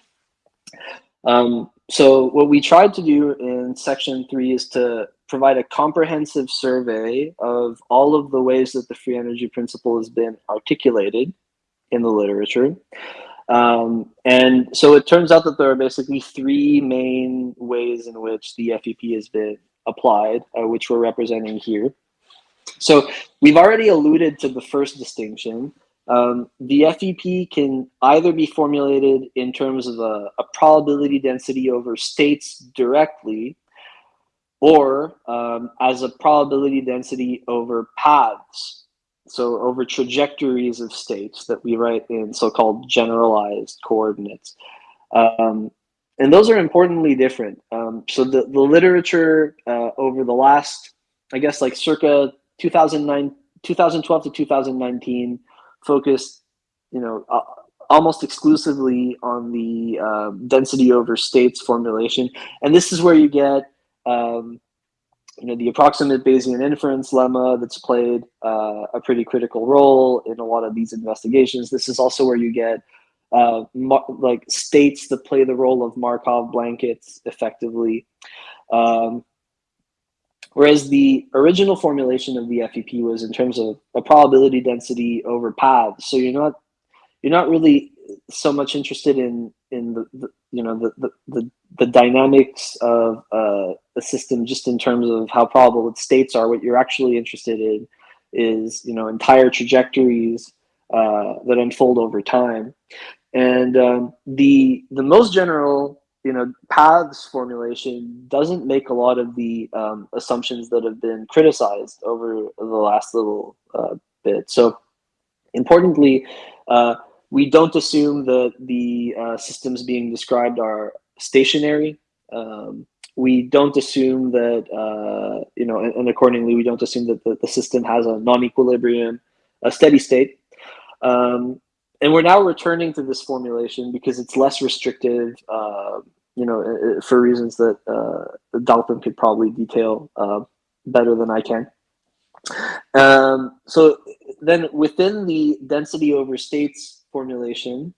Um, so what we tried to do in section three is to provide a comprehensive survey of all of the ways that the free energy principle has been articulated in the literature. Um, and so it turns out that there are basically three main ways in which the FEP has been applied, uh, which we're representing here. So we've already alluded to the first distinction. Um, the FEP can either be formulated in terms of a, a probability density over states directly, or um, as a probability density over paths, so over trajectories of states that we write in so-called generalized coordinates. Um, and those are importantly different. Um, so the, the literature uh, over the last, I guess like circa 2009, 2012 to 2019 focused, you know, uh, almost exclusively on the uh, density over states formulation. And this is where you get um, you know, the approximate Bayesian inference lemma that's played uh, a pretty critical role in a lot of these investigations. This is also where you get uh, like states that play the role of Markov blankets effectively. Um, whereas the original formulation of the FEP was in terms of a probability density over paths. So you're not you're not really so much interested in in the, the you know the, the, the the dynamics of uh, a system just in terms of how probable its states are. What you're actually interested in is you know entire trajectories uh, that unfold over time, and um, the the most general you know paths formulation doesn't make a lot of the um, assumptions that have been criticized over the last little uh, bit. So importantly. Uh, we don't assume that the uh, systems being described are stationary. Um, we don't assume that, uh, you know, and, and, accordingly, we don't assume that the, the system has a non-equilibrium, a steady state. Um, and we're now returning to this formulation because it's less restrictive, uh, you know, for reasons that uh, Dalton could probably detail uh, better than I can. Um, so then within the density over states formulation,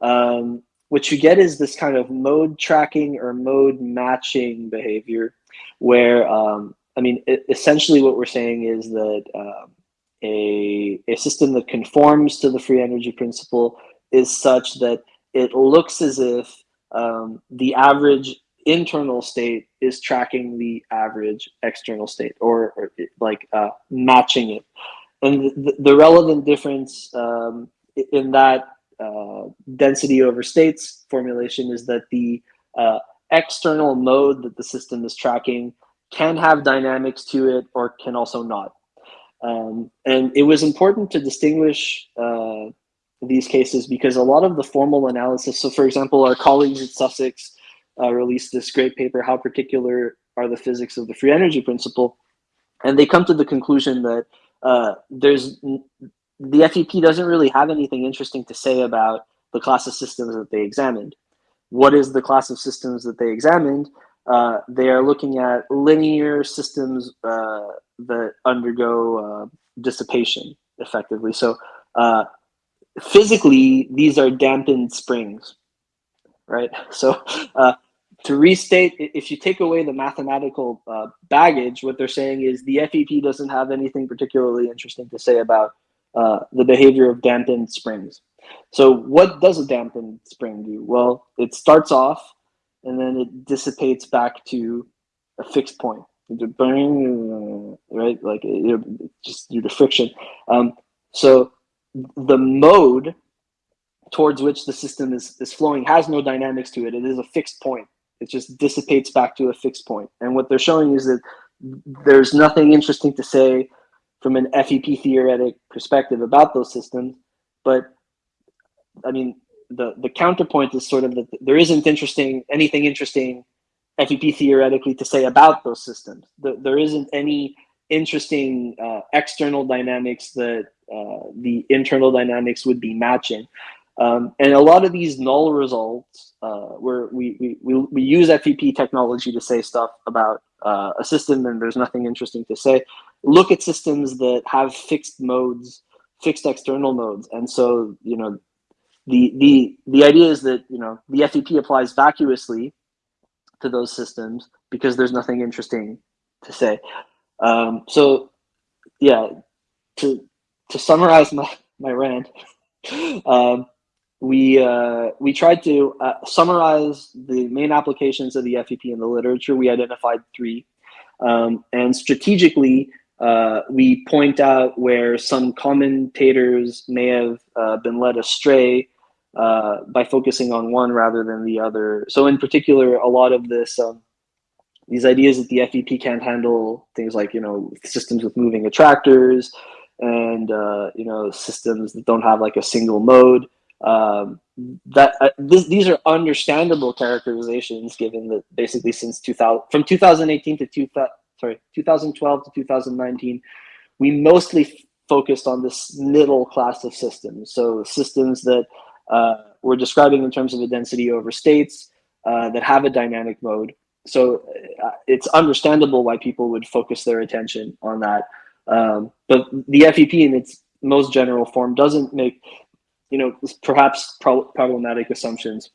um, what you get is this kind of mode tracking or mode matching behavior where, um, I mean, essentially what we're saying is that um, a, a system that conforms to the free energy principle is such that it looks as if um, the average internal state is tracking the average external state or, or like uh, matching it. And the, the relevant difference um, in that uh, density over states formulation is that the uh, external mode that the system is tracking can have dynamics to it or can also not. Um, and it was important to distinguish uh, these cases because a lot of the formal analysis, so for example, our colleagues at Sussex uh, released this great paper, How Particular Are the Physics of the Free Energy Principle? And they come to the conclusion that uh, there's the FEP doesn't really have anything interesting to say about the class of systems that they examined. What is the class of systems that they examined? Uh, they are looking at linear systems uh, that undergo uh, dissipation effectively. So uh, physically, these are dampened springs, right? So uh, to restate, if you take away the mathematical uh, baggage, what they're saying is the FEP doesn't have anything particularly interesting to say about the behavior of dampened springs. So what does a dampened spring do? Well, it starts off and then it dissipates back to a fixed point. Right, like it, just due to friction. Um, so the mode towards which the system is, is flowing has no dynamics to it. It is a fixed point. It just dissipates back to a fixed point. And what they're showing is that there's nothing interesting to say from an FEP theoretic perspective about those systems. But I mean, the, the counterpoint is sort of that there isn't interesting anything interesting FEP theoretically to say about those systems. The, there isn't any interesting uh, external dynamics that uh, the internal dynamics would be matching. Um, and a lot of these null results, uh, where we, we, we, we, use FEP technology to say stuff about uh, a system and there's nothing interesting to say, look at systems that have fixed modes, fixed external modes. And so, you know, the, the, the idea is that, you know, the FEP applies vacuously to those systems because there's nothing interesting to say. Um, so yeah, to, to summarize my, my rant, um, we uh, we tried to uh, summarize the main applications of the FEP in the literature. We identified three, um, and strategically, uh, we point out where some commentators may have uh, been led astray uh, by focusing on one rather than the other. So, in particular, a lot of this. Um, these ideas that the FEP can't handle things like you know systems with moving attractors and uh, you know systems that don't have like a single mode um, that uh, this, these are understandable characterizations given that basically since 2000 from 2018 to 2000 sorry 2012 to 2019 we mostly focused on this middle class of systems so systems that uh, we're describing in terms of a density over states uh, that have a dynamic mode so uh, it's understandable why people would focus their attention on that um, but the FEP in its most general form doesn't make you know, perhaps pro problematic assumptions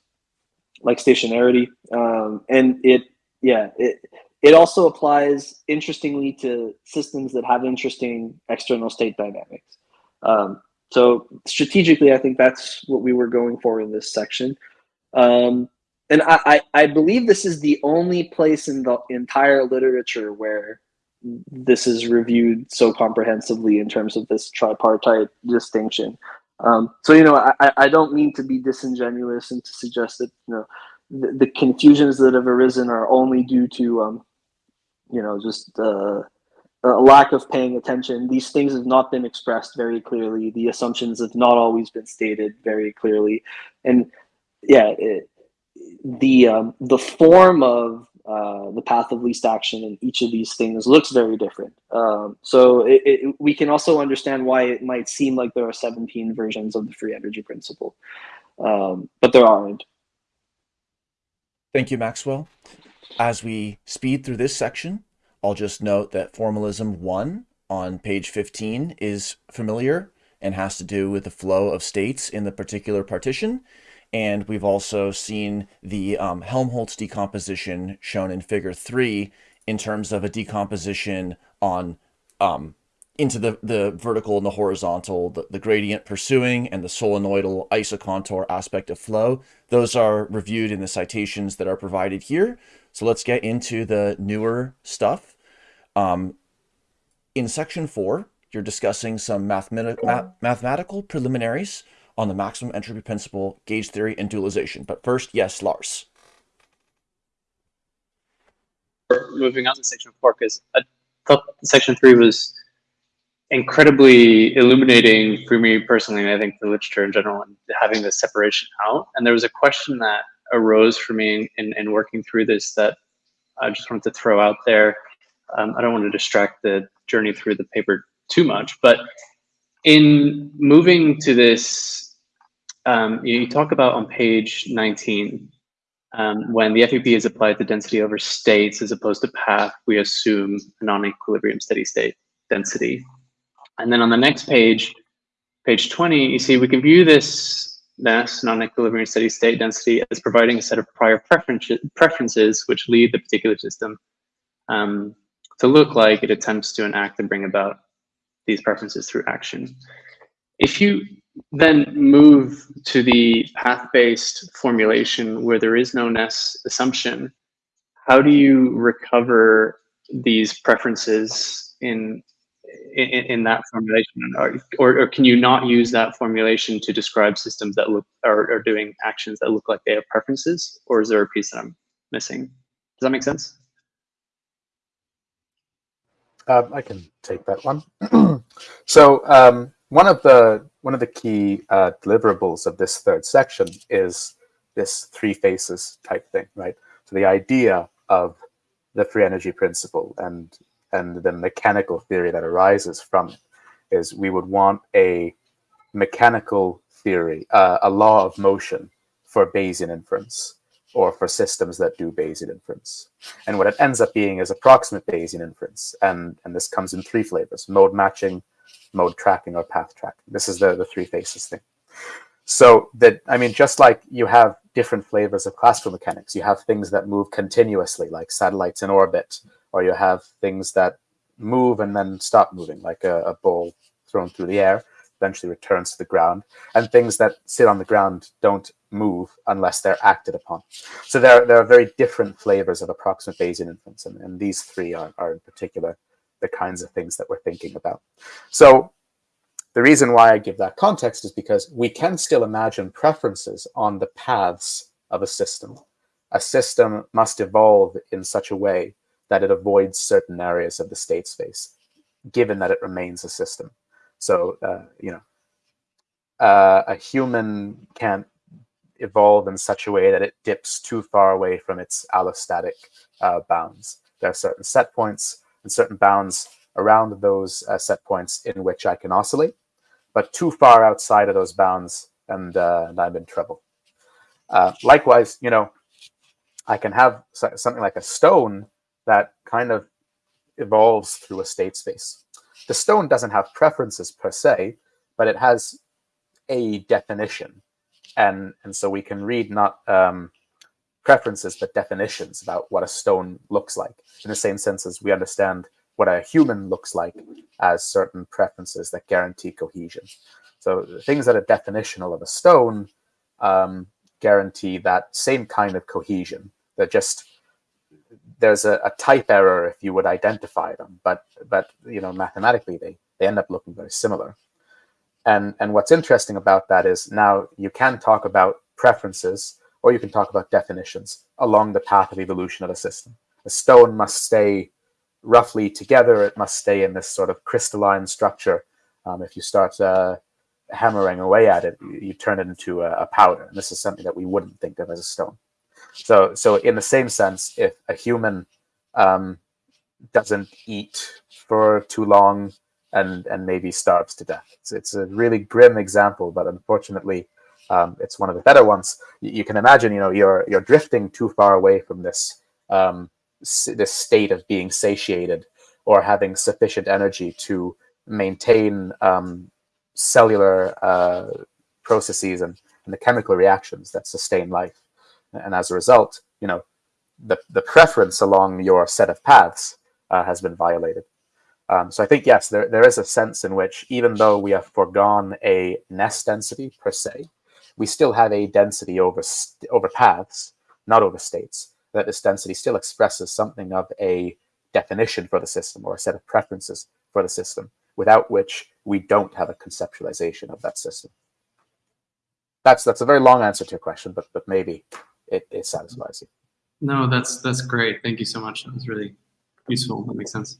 like stationarity. Um, and it, yeah, it, it also applies interestingly to systems that have interesting external state dynamics. Um, so strategically, I think that's what we were going for in this section. Um, and I, I, I believe this is the only place in the entire literature where this is reviewed so comprehensively in terms of this tripartite distinction. Um, so, you know, I, I don't mean to be disingenuous and to suggest that, you know, the, the confusions that have arisen are only due to, um, you know, just uh, a lack of paying attention. These things have not been expressed very clearly. The assumptions have not always been stated very clearly. And yeah, it, the, um, the form of uh, the path of least action in each of these things looks very different. Um, so it, it, we can also understand why it might seem like there are 17 versions of the free energy principle, um, but there aren't. Thank you, Maxwell. As we speed through this section, I'll just note that formalism one on page 15 is familiar and has to do with the flow of states in the particular partition. And we've also seen the um, Helmholtz decomposition shown in figure three in terms of a decomposition on um, into the, the vertical and the horizontal, the, the gradient pursuing and the solenoidal isocontour aspect of flow. Those are reviewed in the citations that are provided here. So let's get into the newer stuff. Um, in section four, you're discussing some mathemati ma mathematical preliminaries on the maximum entropy principle, gauge theory, and dualization. But first, yes, Lars. Moving on to section four, because I thought section three was incredibly illuminating for me personally, and I think the literature in general, and having this separation out. And there was a question that arose for me in, in working through this that I just wanted to throw out there. Um, I don't want to distract the journey through the paper too much, but in moving to this, um, you talk about on page 19, um, when the FEP is applied to density over states as opposed to path, we assume a non-equilibrium steady state density. And then on the next page, page 20, you see we can view this mass non-equilibrium steady state density as providing a set of prior preferences, preferences which lead the particular system um, to look like it attempts to enact and bring about these preferences through action. If you then move to the path-based formulation where there is no NESS assumption, how do you recover these preferences in in, in that formulation, or, or, or, can you not use that formulation to describe systems that look are, are doing actions that look like they have preferences, or is there a piece that I'm missing? Does that make sense? Um, I can take that one. so um, one of the one of the key uh, deliverables of this third section is this three faces type thing, right? So the idea of the free energy principle and and the mechanical theory that arises from it is we would want a mechanical theory, uh, a law of motion for Bayesian inference or for systems that do Bayesian inference. And what it ends up being is approximate Bayesian inference. And, and this comes in three flavors, mode matching, mode tracking, or path tracking. This is the, the three faces thing. So that, I mean, just like you have different flavors of classical mechanics, you have things that move continuously, like satellites in orbit, or you have things that move and then stop moving, like a, a ball thrown through the air, eventually returns to the ground, and things that sit on the ground don't move unless they're acted upon. So there, there are very different flavors of approximate Bayesian inference, and, and these three are, are in particular the kinds of things that we're thinking about. So the reason why I give that context is because we can still imagine preferences on the paths of a system. A system must evolve in such a way that it avoids certain areas of the state space, given that it remains a system. So, uh, you know, uh, a human can't evolve in such a way that it dips too far away from its allostatic uh, bounds. There are certain set points and certain bounds around those uh, set points in which I can oscillate, but too far outside of those bounds and, uh, and I'm in trouble. Uh, likewise, you know, I can have something like a stone that kind of evolves through a state space. The stone doesn't have preferences per se, but it has a definition. And, and so we can read not um, preferences, but definitions about what a stone looks like, in the same sense as we understand what a human looks like as certain preferences that guarantee cohesion. So things that are definitional of a stone um, guarantee that same kind of cohesion. They're just there's a, a, type error if you would identify them, but but you know mathematically they they end up looking very similar. And and what's interesting about that is now you can talk about preferences or you can talk about definitions along the path of evolution of a system. A stone must stay roughly together. It must stay in this sort of crystalline structure. Um, if you start uh, hammering away at it, you, you turn it into a, a powder. And this is something that we wouldn't think of as a stone. So, so in the same sense, if a human um, doesn't eat for too long and and maybe starves to death, it's, it's a really grim example, but unfortunately, um, it's one of the better ones. You, can imagine, you know, you're you're drifting too far away from this um, this state of being satiated or having sufficient energy to maintain um, cellular uh, processes and, and the chemical reactions that sustain life. And as a result, you know, the, the preference along your set of paths uh, has been violated. Um, so I think, yes, there, there is a sense in which even though we have foregone a NESS density per se, we still have a density over, over paths, not over states, that this density still expresses something of a definition for the system or a set of preferences for the system, without which we don't have a conceptualization of that system. That's that's a very long answer to your question, but but maybe it, it satisfies you. No, that's that's great. Thank you so much. That was really useful. That makes sense.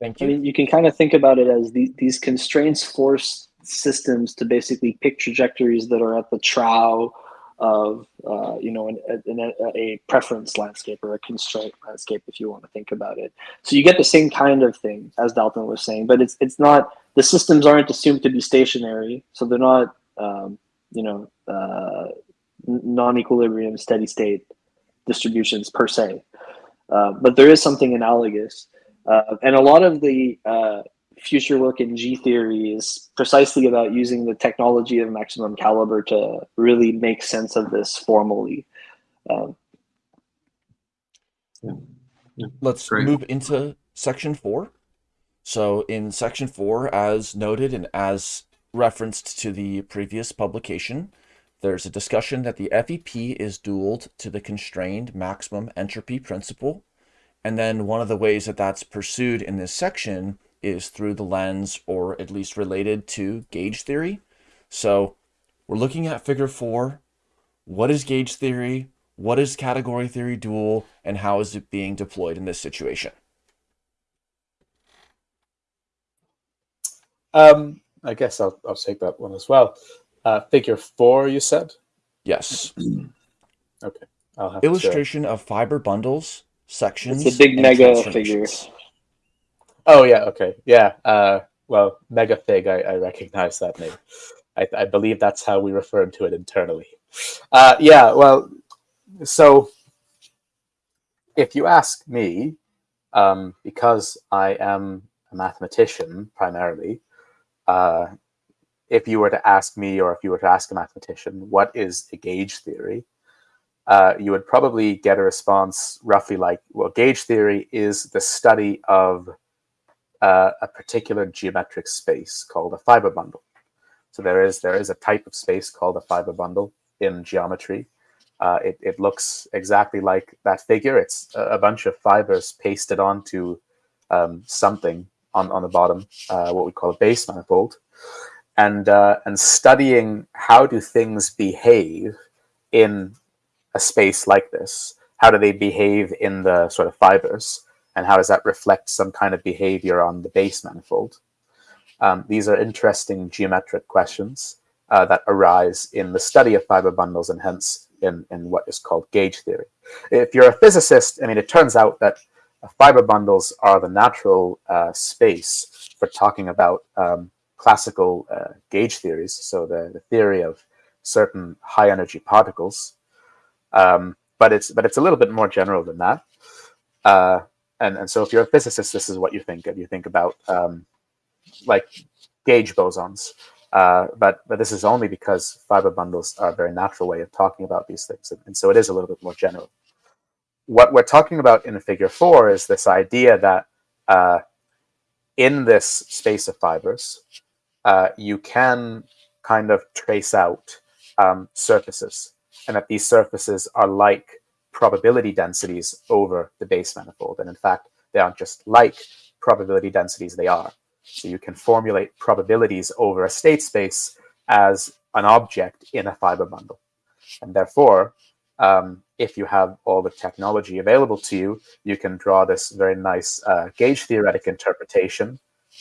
Thank you. I mean, you can kind of think about it as the, these constraints force systems to basically pick trajectories that are at the trough of uh, you know an, an, a, a preference landscape or a constraint landscape if you want to think about it so you get the same kind of thing as dalton was saying but it's it's not the systems aren't assumed to be stationary so they're not um, you know uh, non-equilibrium steady state distributions per se uh, but there is something analogous uh, and a lot of the uh, future work in G theory is precisely about using the technology of maximum caliber to really make sense of this formally. Um, yeah. Yeah. Let's Great. move into section four. So in section four, as noted and as referenced to the previous publication, there's a discussion that the FEP is dualed to the constrained maximum entropy principle. And then one of the ways that that's pursued in this section is through the lens or at least related to gauge theory. So we're looking at figure four. What is gauge theory? What is category theory dual? And how is it being deployed in this situation? Um, I guess I'll, I'll take that one as well. Uh, figure four, you said? Yes. okay. I'll have Illustration to... of fiber bundles, sections. It's a big mega figure. Oh yeah, okay, yeah. Uh, well, Megafig, I, I recognize that name. I, I, believe that's how we refer to it internally. Uh, yeah, well, so if you ask me, um, because I am a mathematician primarily, uh, if you were to ask me or if you were to ask a mathematician, what is a gauge theory? Uh, you would probably get a response roughly like, well, gauge theory is the study of uh, a particular geometric space called a fiber bundle. So there is there is a type of space called a fiber bundle in geometry. Uh, it, it looks exactly like that figure. It's a, bunch of fibers pasted onto um, something on, on the bottom, uh, what we call a base manifold. And, uh, and studying how do things behave in a space like this? How do they behave in the sort of fibers? and how does that reflect some kind of behavior on the base manifold? Um, these are interesting geometric questions uh, that arise in the study of fiber bundles and hence in, in what is called gauge theory. If you're a physicist, I mean, it turns out that fiber bundles are the natural uh, space for talking about um, classical uh, gauge theories, so the, the, theory of certain high energy particles. Um, but it's but it's a little bit more general than that. Uh, and and so if you're a physicist, this is what you think of. You think about um, like gauge bosons. Uh, but but this is only because fiber bundles are a very natural way of talking about these things, and, and so it is a little bit more general. What we're talking about in Figure Four is this idea that uh, in this space of fibers, uh, you can kind of trace out um, surfaces, and that these surfaces are like probability densities over the base manifold. And in fact, they aren't just like probability densities, they are. So you can formulate probabilities over a state space as an object in a fiber bundle. And therefore, um, if you have all the technology available to you, you can draw this very nice uh, gauge theoretic interpretation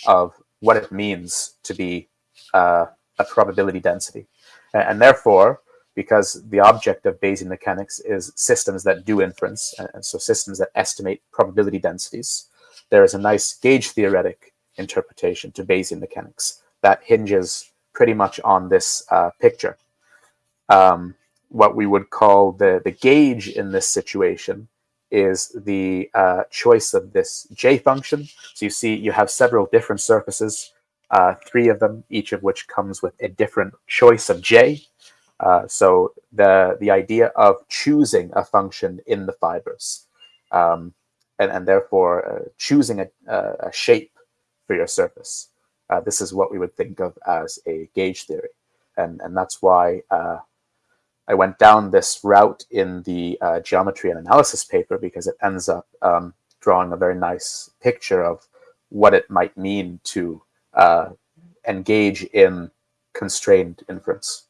of what it means to be uh, a probability density. And, and therefore, because the object of Bayesian mechanics is systems that do inference, and so systems that estimate probability densities. There is a nice gauge theoretic interpretation to Bayesian mechanics that hinges pretty much on this uh, picture. Um, what we would call the, the gauge in this situation is the uh, choice of this j function. So you see you have several different surfaces, uh, three of them, each of which comes with a different choice of j. Uh, so the the idea of choosing a function in the fibers, um, and, and therefore uh, choosing a, a, shape for your surface. Uh, this is what we would think of as a gauge theory, and and that's why uh, I went down this route in the uh, geometry and analysis paper because it ends up um, drawing a very nice picture of what it might mean to engage in constrained inference.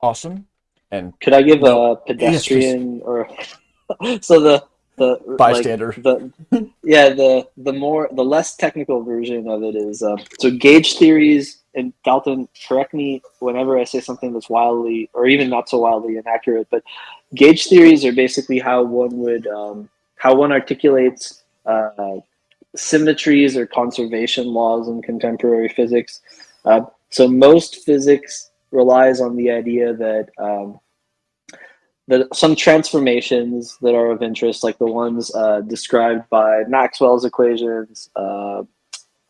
Awesome. And could I give a pedestrian yes, or so the the bystander. like the yeah the the more the less technical version of it is uh, so gauge theories and Dalton correct me whenever I say something that's wildly or even not so wildly inaccurate but gauge theories are basically how one would um, how one articulates uh, symmetries or conservation laws in contemporary physics. Uh, so most physics relies on the idea that um, that some transformations that are of interest, like the ones uh, described by Maxwell's equations, uh,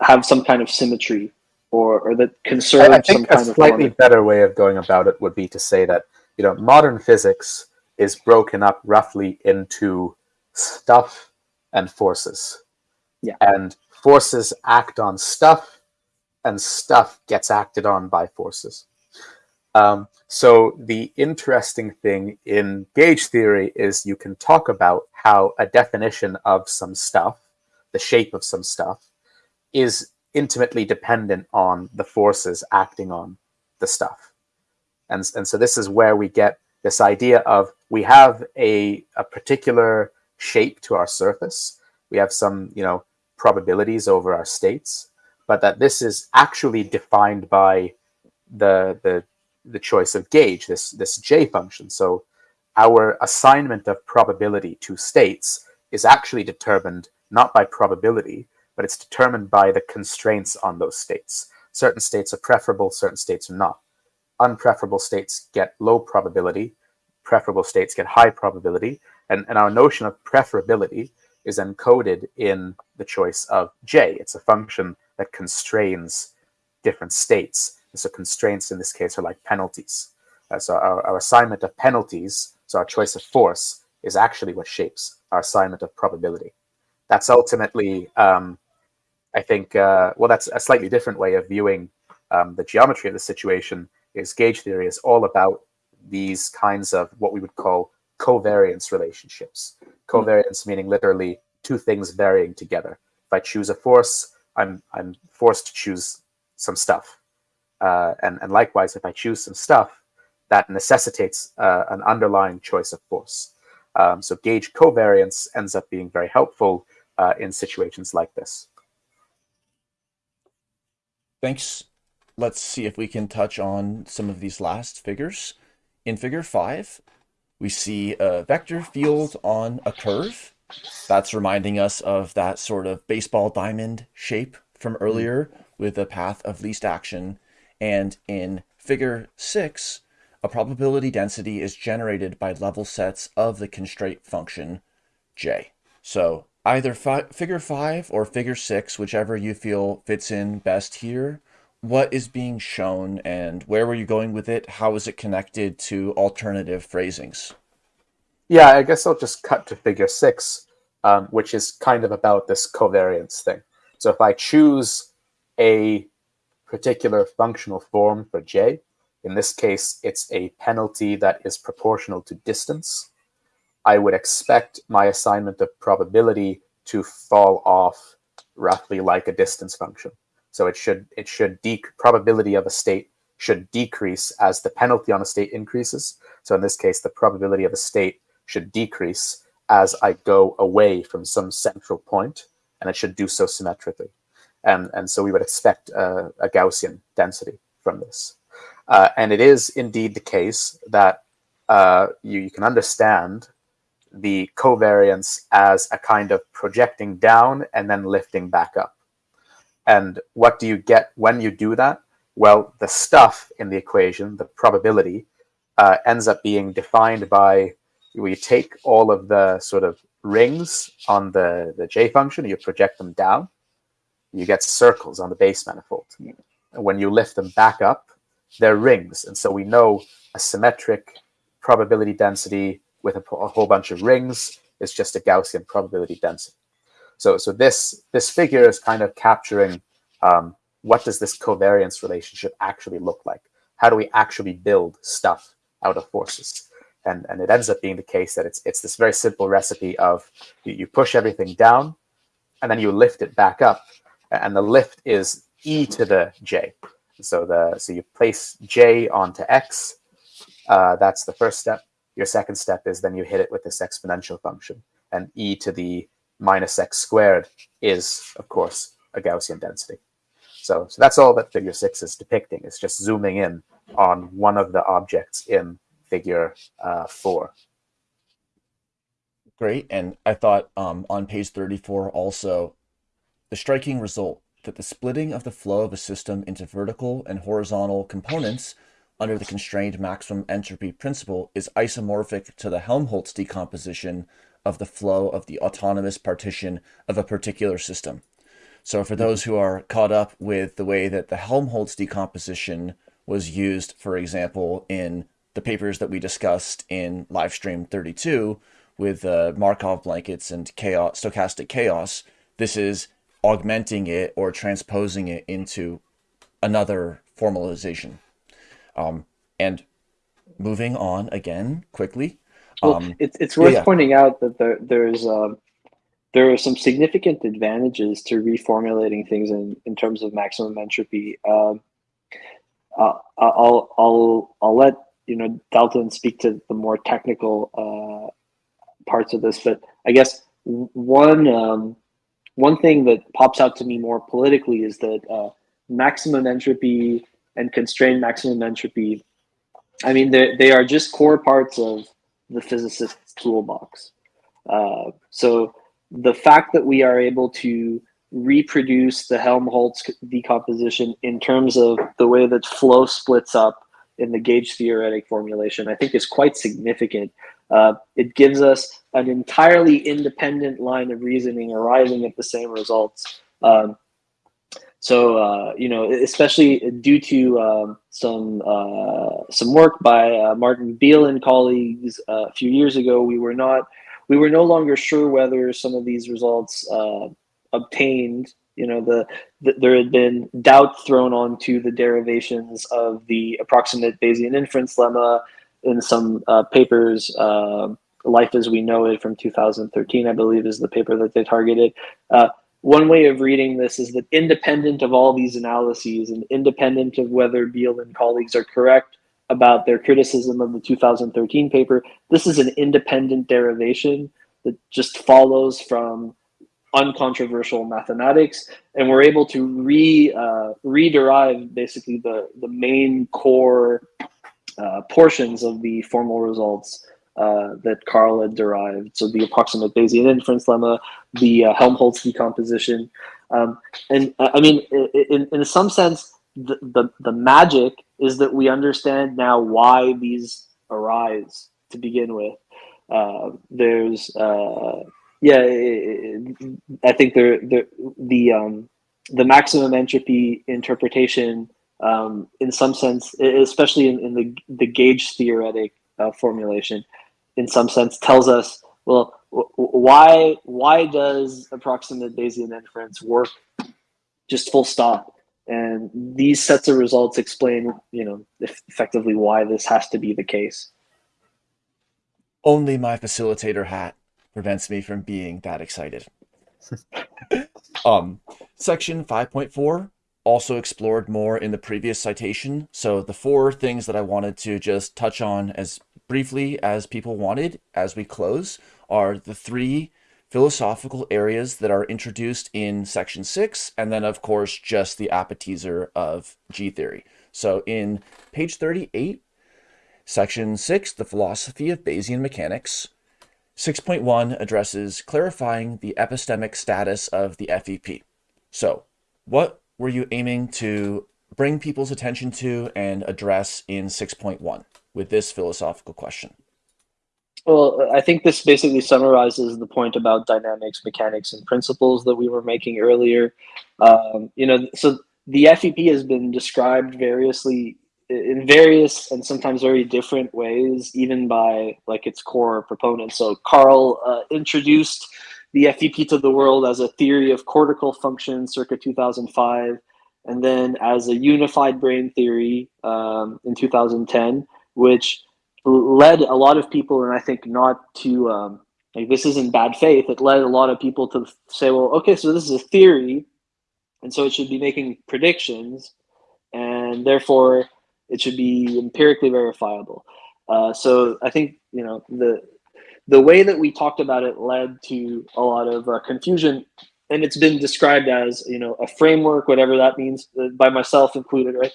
have some kind of symmetry or, or that conserve I, I think a slightly better way of going about it would be to say that you know modern physics is broken up roughly into stuff and forces. Yeah. And forces act on stuff, and stuff gets acted on by forces. Um, so the interesting thing in gauge theory is you can talk about how a definition of some stuff, the shape of some stuff, is intimately dependent on the forces acting on the stuff. And, and so this is where we get this idea of we have a, a particular shape to our surface. We have some, you know, probabilities over our states, but that this is actually defined by the, the the choice of gauge, this, this J function. So our assignment of probability to states is actually determined not by probability, but it's determined by the constraints on those states. Certain states are preferable, certain states are not. Unpreferable states get low probability, preferable states get high probability, and, and our notion of preferability is encoded in the choice of J. It's a function that constrains different states so constraints in this case are like penalties. Uh, so our, our assignment of penalties, so our choice of force, is actually what shapes our assignment of probability. That's ultimately, um, I think, uh, well, that's a slightly different way of viewing um, the geometry of the situation is gauge theory is all about these kinds of what we would call covariance relationships. Covariance meaning literally two things varying together. If I choose a force, I'm, I'm forced to choose some stuff. Uh, and, and likewise, if I choose some stuff, that necessitates uh, an underlying choice of force. Um, so gauge covariance ends up being very helpful uh, in situations like this. Thanks. Let's see if we can touch on some of these last figures. In figure five, we see a vector field on a curve. That's reminding us of that sort of baseball diamond shape from earlier with a path of least action and in figure 6, a probability density is generated by level sets of the constraint function j. So either fi figure 5 or figure 6, whichever you feel fits in best here, what is being shown and where were you going with it? How is it connected to alternative phrasings? Yeah, I guess I'll just cut to figure 6, um, which is kind of about this covariance thing. So if I choose a particular functional form for j. In this case, it's a penalty that is proportional to distance. I would expect my assignment of probability to fall off roughly like a distance function. So it should it should probability of a state should decrease as the penalty on a state increases. So in this case, the probability of a state should decrease as I go away from some central point, and it should do so symmetrically and and so we would expect a Gaussian density from this. Uh, and it is indeed the case that uh, you, you can understand the covariance as a kind of projecting down and then lifting back up. And what do you get when you do that? Well, the stuff in the equation, the probability, uh, ends up being defined by we take all of the sort of rings on the, the J function, you project them down, you get circles on the base manifold. And when you lift them back up, they're rings. And so we know a symmetric probability density with a, a whole bunch of rings is just a Gaussian probability density. So, so this, this figure is kind of capturing um, what does this covariance relationship actually look like? How do we actually build stuff out of forces? And, and it ends up being the case that it's, it's this very simple recipe of you, you push everything down and then you lift it back up. And the lift is e to the j. So the so you place j onto x. Uh, that's the first step. Your second step is then you hit it with this exponential function. And e to the minus x squared is, of course, a Gaussian density. So, so that's all that figure six is depicting. It's just zooming in on one of the objects in figure uh, four. Great. And I thought um, on page 34 also, the striking result that the splitting of the flow of a system into vertical and horizontal components under the constrained maximum entropy principle is isomorphic to the Helmholtz decomposition of the flow of the autonomous partition of a particular system. So for those who are caught up with the way that the Helmholtz decomposition was used, for example, in the papers that we discussed in live stream 32 with uh, Markov blankets and chaos, stochastic chaos, this is augmenting it or transposing it into another formalization. Um, and moving on again quickly. Well, Um, it's it's worth yeah. pointing out that there there's um, there are some significant advantages to reformulating things in, in terms of maximum entropy. Um, uh, I'll I'll I'll let you know Dalton speak to the more technical uh, parts of this, but I guess one um, one thing that pops out to me more politically is that uh, maximum entropy and constrained maximum entropy. I mean, they are just core parts of the physicist's toolbox. Uh, so the fact that we are able to reproduce the Helmholtz decomposition in terms of the way that flow splits up in the gauge theoretic formulation, I think is quite significant. Uh, it gives us an entirely independent line of reasoning arriving at the same results. Um, so uh, you know, especially due to um, some uh, some work by uh, Martin Biehl and colleagues uh, a few years ago, we were not we were no longer sure whether some of these results uh, obtained. You know, the, the there had been doubt thrown onto the derivations of the approximate Bayesian inference lemma in some uh, papers. Life as we know it from 2013, I believe, is the paper that they targeted one way of reading this is that independent of all these analyses and independent of whether Biehl and colleagues are correct about their criticism of the 2013 paper, this is an independent derivation that just follows from uncontroversial mathematics, and we're able to re uh, rederive basically the the main core uh, portions of the formal results uh, that Karl had derived. So the approximate Bayesian inference lemma, the uh, Helmholtz decomposition. Um, and uh, I mean, in, in some sense, the, the, the magic is that we understand now why these arise to begin with. Uh, there's, uh, yeah, I think there, there, the, um, the maximum entropy interpretation, um, in some sense, especially in, in the, the gauge theoretic uh, formulation, in some sense tells us well why why does approximate Bayesian inference work just full stop? And these sets of results explain you know effectively why this has to be the case. Only my facilitator hat prevents me from being that excited. Um section 5.4 also explored more in the previous citation so the four things that i wanted to just touch on as briefly as people wanted as we close are the three philosophical areas that are introduced in section six, and then, of course, just the appetizer of G theory. So in page 38, section six, the philosophy of Bayesian mechanics, 6.1 addresses clarifying the epistemic status of the FEP. So, what were you aiming to bring people's attention to and address in 6.1 with this philosophical question? Well, I think this basically summarizes the point about dynamics, mechanics, and principles that we were making earlier. Um, you know, so the FEP has been described variously in various and sometimes very different ways, even by like its core proponents. So Karl uh, introduced the FEP to the world as a theory of cortical function circa 2005, and then as a unified brain theory um, in 2010, which led a lot of people, and I think not to um, like this isn't bad faith. It led a lot of people to say, well, okay, so this is a theory, and so it should be making predictions, and therefore it should be empirically verifiable. Uh, so I think you know the the way that we talked about it led to a lot of uh, confusion, and it's been described as you know a framework, whatever that means, uh, by myself included, right?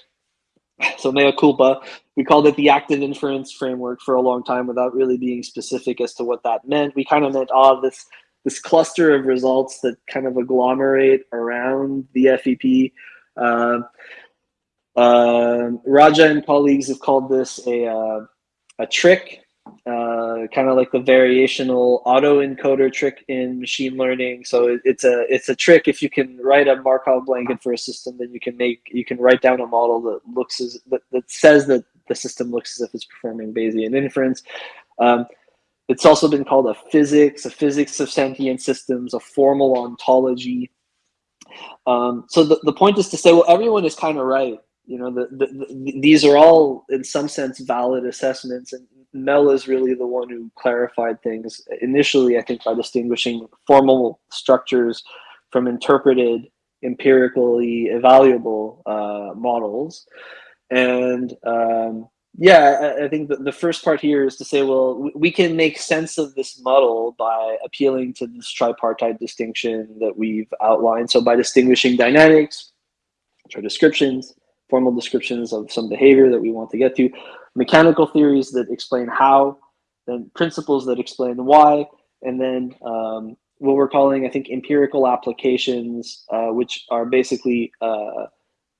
So mea culpa. We called it the active inference framework for a long time without really being specific as to what that meant. We kind of meant, ah, oh, this this cluster of results that kind of agglomerate around the FEP. Uh, uh, Raja and colleagues have called this a, uh, a trick, uh, kind of like the variational autoencoder trick in machine learning. So it, it's a it's a trick. If you can write a Markov blanket for a system, then you can make you can write down a model that looks as that, that says that the system looks as if it's performing Bayesian inference. Um, it's also been called a physics, a physics of sentient systems, a formal ontology. Um, so the, the point is to say, well, everyone is kind of right you know the, the, the, these are all in some sense valid assessments and mel is really the one who clarified things. Initially i think by distinguishing formal structures from interpreted empirically evaluable uh, models. And um, yeah I, I think the first part here is to say well we can make sense of this model by appealing to this tripartite distinction that we've outlined. So by distinguishing dynamics which are descriptions formal descriptions of some behavior that we want to get to, mechanical theories that explain how, then principles that explain why, and then um, what we're calling, I think, empirical applications, uh, which are basically uh,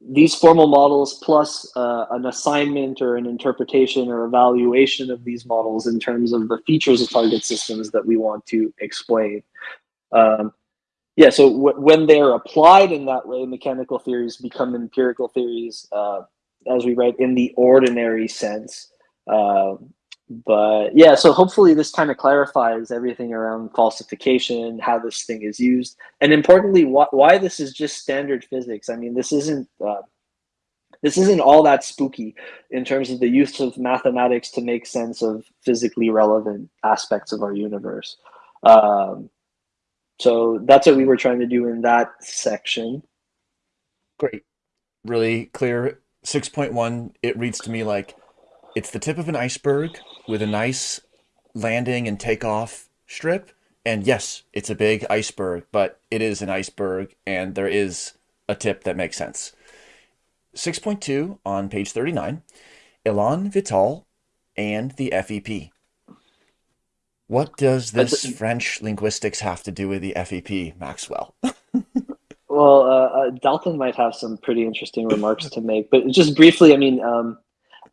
these formal models plus uh, an assignment or an interpretation or evaluation of these models in terms of the features of target systems that we want to explain. Um, yeah, so when they're applied in that way, mechanical theories become empirical theories, uh, as we write in the ordinary sense. Uh, but yeah, so hopefully this kind of clarifies everything around falsification, how this thing is used, and importantly, wh why this is just standard physics. I mean, this isn't uh, this isn't all that spooky in terms of the use of mathematics to make sense of physically relevant aspects of our universe. Um, so that's what we were trying to do in that section. Great. Really clear. 6.1, it reads to me like it's the tip of an iceberg with a nice landing and takeoff strip. And yes, it's a big iceberg, but it is an iceberg and there is a tip that makes sense. 6.2 on page 39, Elan Vital and the FEP. What does this French linguistics have to do with the FEP, Maxwell? well, uh, uh, Dalton might have some pretty interesting remarks to make, but just briefly, I mean, um,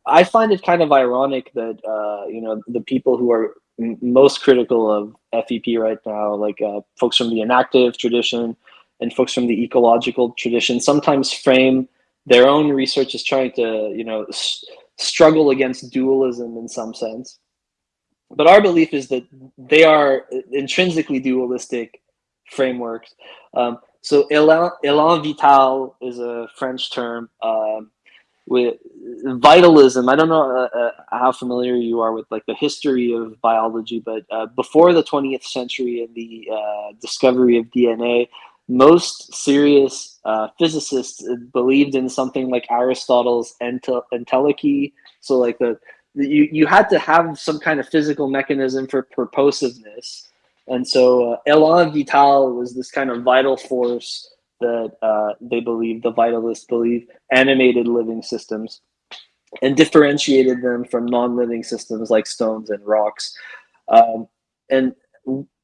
I find it kind of ironic that uh, you know the people who are most critical of FEP right now, like uh, folks from the enactive tradition and folks from the ecological tradition, sometimes frame their own research as trying to you know struggle against dualism in some sense but our belief is that they are intrinsically dualistic frameworks. Um, so élan vital is a French term. Um, with vitalism, I don't know uh, uh, how familiar you are with like the history of biology, but uh, before the 20th century and the uh, discovery of DNA, most serious uh, physicists believed in something like Aristotle's entelechy. So like the you, you had to have some kind of physical mechanism for purposiveness And so uh, Elan Vital was this kind of vital force that uh, they believe, the vitalists believe, animated living systems and differentiated them from non-living systems like stones and rocks. Um, and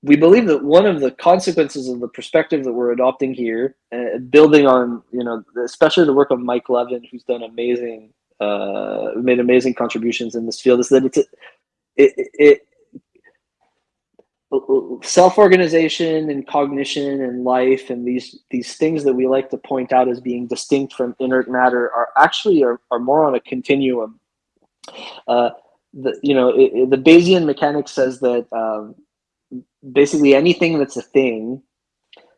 we believe that one of the consequences of the perspective that we're adopting here, uh, building on, you know, especially the work of Mike Levin, who's done amazing, uh, made amazing contributions in this field, is that it's, it, it, it self-organization and cognition and life and these these things that we like to point out as being distinct from inert matter are actually are, are more on a continuum. Uh, the, you know it, the bayesian mechanics says that um, basically anything that's a thing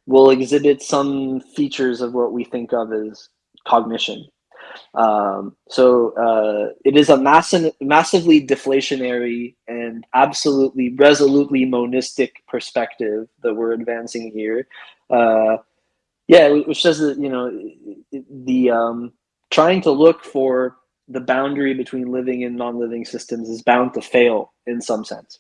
will exhibit some features of what we think of as cognition um, so uh, it is a massive, massively deflationary and absolutely resolutely monistic perspective that we're advancing here. Uh, yeah, which says that you know the um, trying to look for the boundary between living and non-living systems is bound to fail in some sense.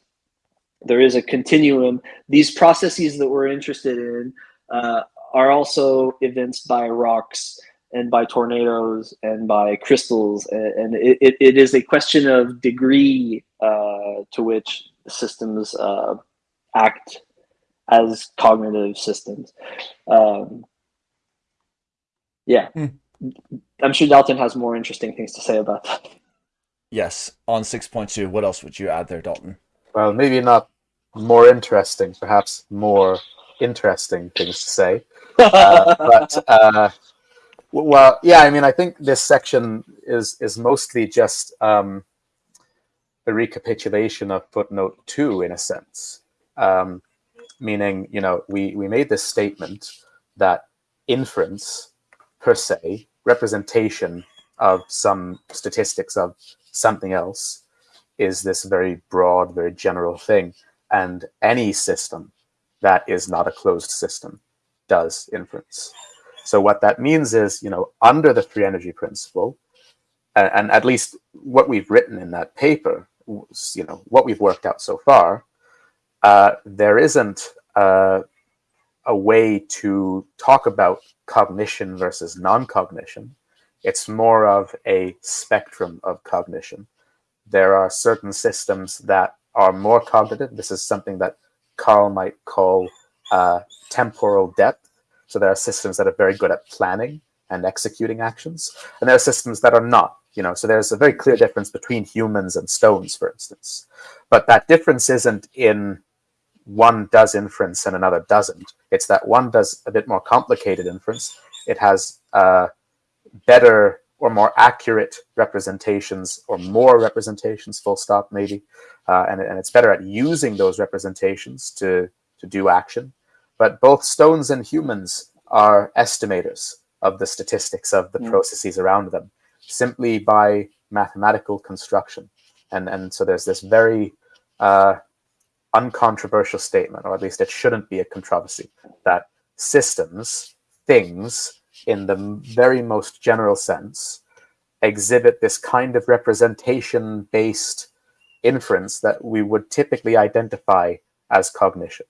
There is a continuum. These processes that we're interested in uh, are also evinced by rocks and by tornadoes and by crystals. And, it, it, it is a question of degree uh, to which systems uh, act as cognitive systems. Um, yeah. Hmm. I'm sure Dalton has more interesting things to say about that. Yes. On 6.2, what else would you add there, Dalton? Well, maybe not more interesting, perhaps more interesting things to say. Uh, but uh, well, yeah, I mean, I think this section is is mostly just um, a recapitulation of footnote two, in a sense. Um, meaning, you know, we we made this statement that inference per se, representation of some statistics of something else, is this very broad, very general thing, and any system that is not a closed system does inference. So what that means is, you know, under the free energy principle, and, and at least what we've written in that paper, you know, what we've worked out so far, uh, there isn't uh, a way to talk about cognition versus non-cognition. It's more of a spectrum of cognition. There are certain systems that are more cognitive. This is something that Karl might call uh, temporal depth. So there are systems that are very good at planning and executing actions, and there are systems that are not. You know, so there's a very clear difference between humans and stones, for instance. But that difference isn't in one does inference and another doesn't. It's that one does a bit more complicated inference. It has uh, better or more accurate representations or more representations, full stop maybe. Uh, and, and it's better at using those representations to, to do action. But both stones and humans are estimators of the statistics of the mm. processes around them simply by mathematical construction. And, and so there's this very uh, uncontroversial statement, or at least it shouldn't be a controversy, that systems, things, in the very most general sense, exhibit this kind of representation-based inference that we would typically identify as cognition.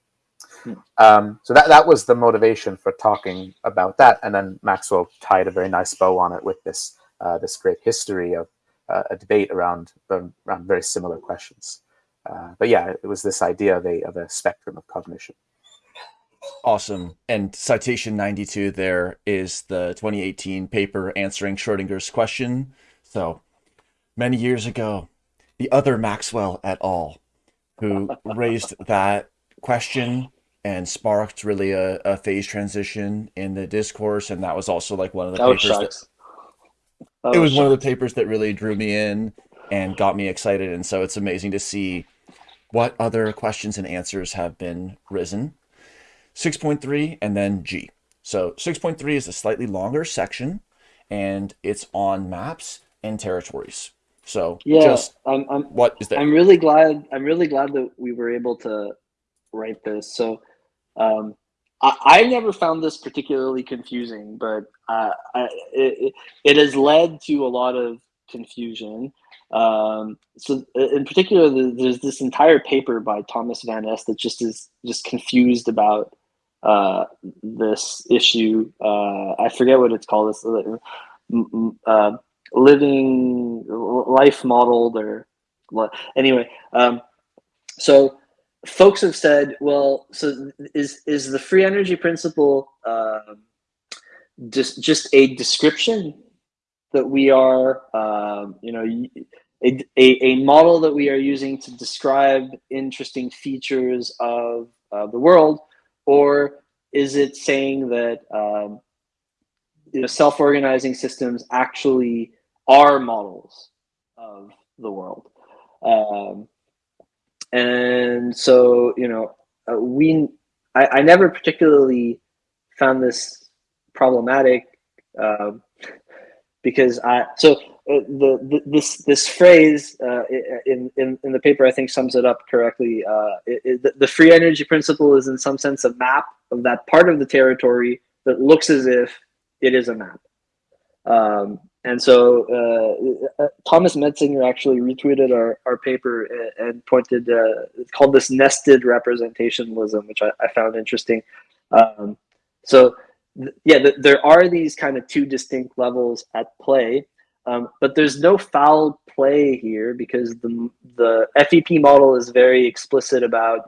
Um, so that, that was the motivation for talking about that. And then Maxwell tied a very nice bow on it with this, uh, this great history of uh, a debate around, around very similar questions. Uh, but yeah, it was this idea of a, of a spectrum of cognition. Awesome. And citation 92 there is the 2018 paper answering Schrodinger's question. So many years ago, the other Maxwell et al. who raised that question and sparked really a, a phase transition in the discourse. And that was also like one of the that papers that, it was one of the papers that really drew me in and got me excited. And so it's amazing to see what other questions and answers have been risen. 6.3 and then G. So 6.3 is a slightly longer section and it's on maps and territories. So yeah, just I'm, I'm, what is that? I'm really glad. I'm really glad that we were able to write this. So um, I, I never found this particularly confusing, but uh, I, it, it has led to a lot of confusion. Um, so in particular, there's this entire paper by Thomas Van Es that just is just confused about uh, this issue. Uh, I forget what it's called. This uh, living life modeled or anyway. Um, so folks have said, well, so is is the free energy principle um, just just a description that we are, um, you know, a, a, a, model that we are using to describe interesting features of, of the world, or is it saying that um, you know, self-organizing systems actually are models of the world? Um, and so, you know, uh, we, I, I never particularly found this problematic um, because I, so uh, the, the, this this phrase uh, in, in in the paper I think sums it up correctly. Uh, it, it, the free energy principle is in some sense a map of that part of the territory that looks as if it is a map. Um, and so uh, uh Thomas Metzinger actually retweeted our, our paper and, pointed, uh, it's called this nested representationalism, which I, I found interesting. Um, so th yeah, th there are these kind of two distinct levels at play, um, but there's no foul play here because the, the FEP model is very explicit about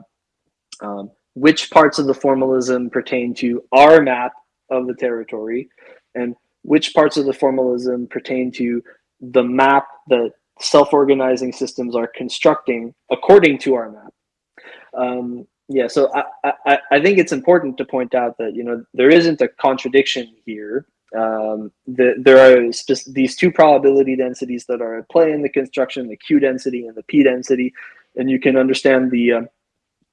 um, which parts of the formalism pertain to our map of the territory and which parts of the formalism pertain to the map that self-organizing systems are constructing according to our map. Um, yeah, so I, I, I, think it's important to point out that you know there isn't a contradiction here. Um, the, there are these two probability densities that are at play in the construction: the Q density and the P density, and you can understand the uh,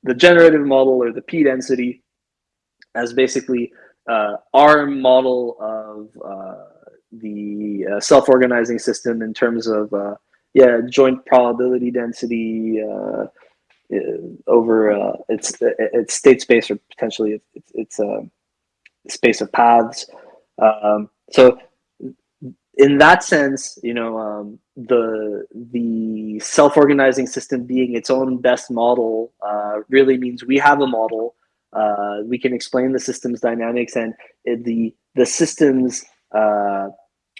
the generative model or the P density as basically uh, our model of uh, the uh, self-organizing system in terms of yeah joint probability density over its its state space or potentially its its, space of paths. Um, so in that sense, you know, um, the the self-organizing system being its own best model uh, really means we have a model uh, we can explain the system's dynamics and the the system's uh,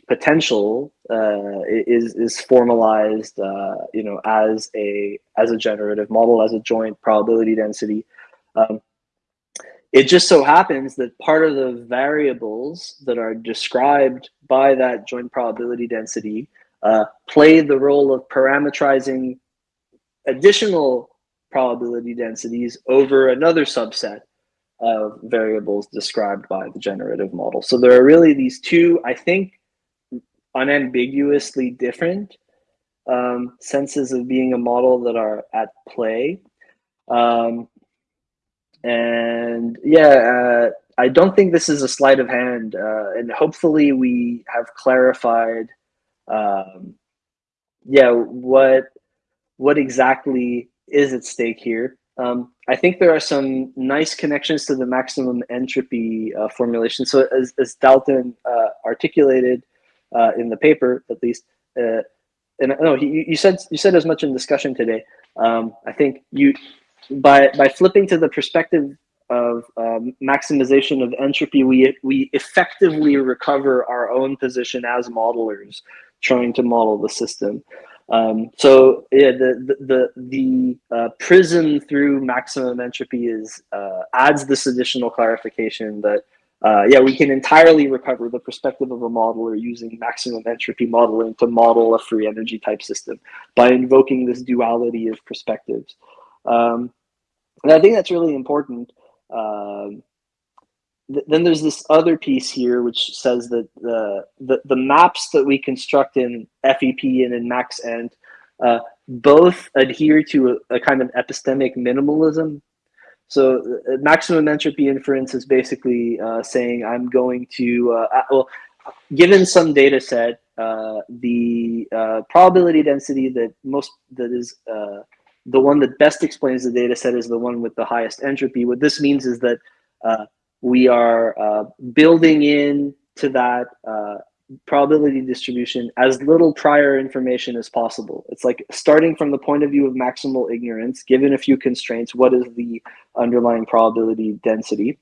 potential uh, is is formalized, uh, you know, as a as a generative model, as a joint probability density. Um, it just so happens that part of the variables that are described by that joint probability density uh, play the role of parametrizing additional probability densities over another subset of variables described by the generative model. So there are really these two, I think, unambiguously different um, senses of being a model that are at play. Um, and yeah, uh, I don't think this is a sleight of hand. Uh, and hopefully we have clarified, um, yeah, what what exactly is at stake here. Um, I think there are some nice connections to the maximum entropy uh, formulation. So as, as Dalton uh, articulated uh, in the paper, at least, uh, and no, you, you said you said as much in discussion today. Um, I think you by by flipping to the perspective of um, maximization of entropy, we we effectively recover our own position as modelers, trying to model the system. Um, so yeah, the the the, the uh, prism through maximum entropy is uh, adds this additional clarification that uh, yeah we can entirely recover the perspective of a modeler using maximum entropy modeling to model a free energy type system by invoking this duality of perspectives. Um, and I think that's really important. Um, then there's this other piece here which says that the, the, the maps that we construct in FEP and in MaxEnt uh, both adhere to a, a, kind of epistemic minimalism. So uh, maximum entropy inference is basically uh, saying I'm going to, uh, well, given some data set, uh, the uh, probability density that most, that is the one that best explains the data set is the one with the highest entropy. What this means is that we are uh, building in to that uh, probability distribution as little prior information as possible. It's like starting from the point of view of maximal ignorance, given a few constraints, what is the underlying probability density?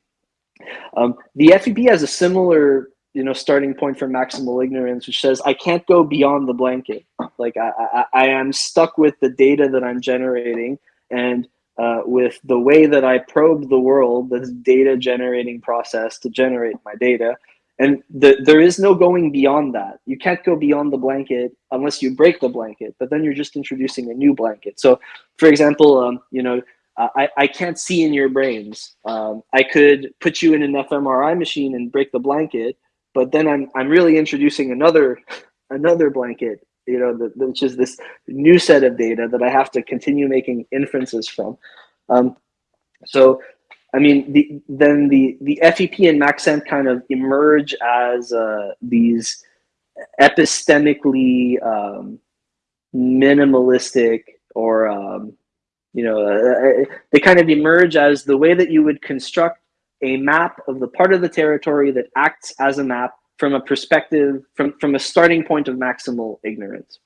Um, the FEP has a similar you know starting point for maximal ignorance which says i can't go beyond the blanket like i i, I am stuck with the data that i'm generating and uh, with the way that i probe the world this data generating process to generate my data. And the, there is no going beyond that. You can't go beyond the blanket unless you break the blanket but then you're just introducing a new blanket. So for example um, you know I, I can't see in your brains. Um, i could put you in an fmri machine and break the blanket but then i'm i'm really introducing another another blanket you know the, which is this new set of data that i have to continue making inferences from. Um, so i mean the then the the fep and maxent kind of emerge as uh, these epistemically um, minimalistic or um, you know uh, uh, they kind of emerge as the way that you would construct a map of the part of the territory that acts as a map from a perspective, from, from a starting point of maximal ignorance.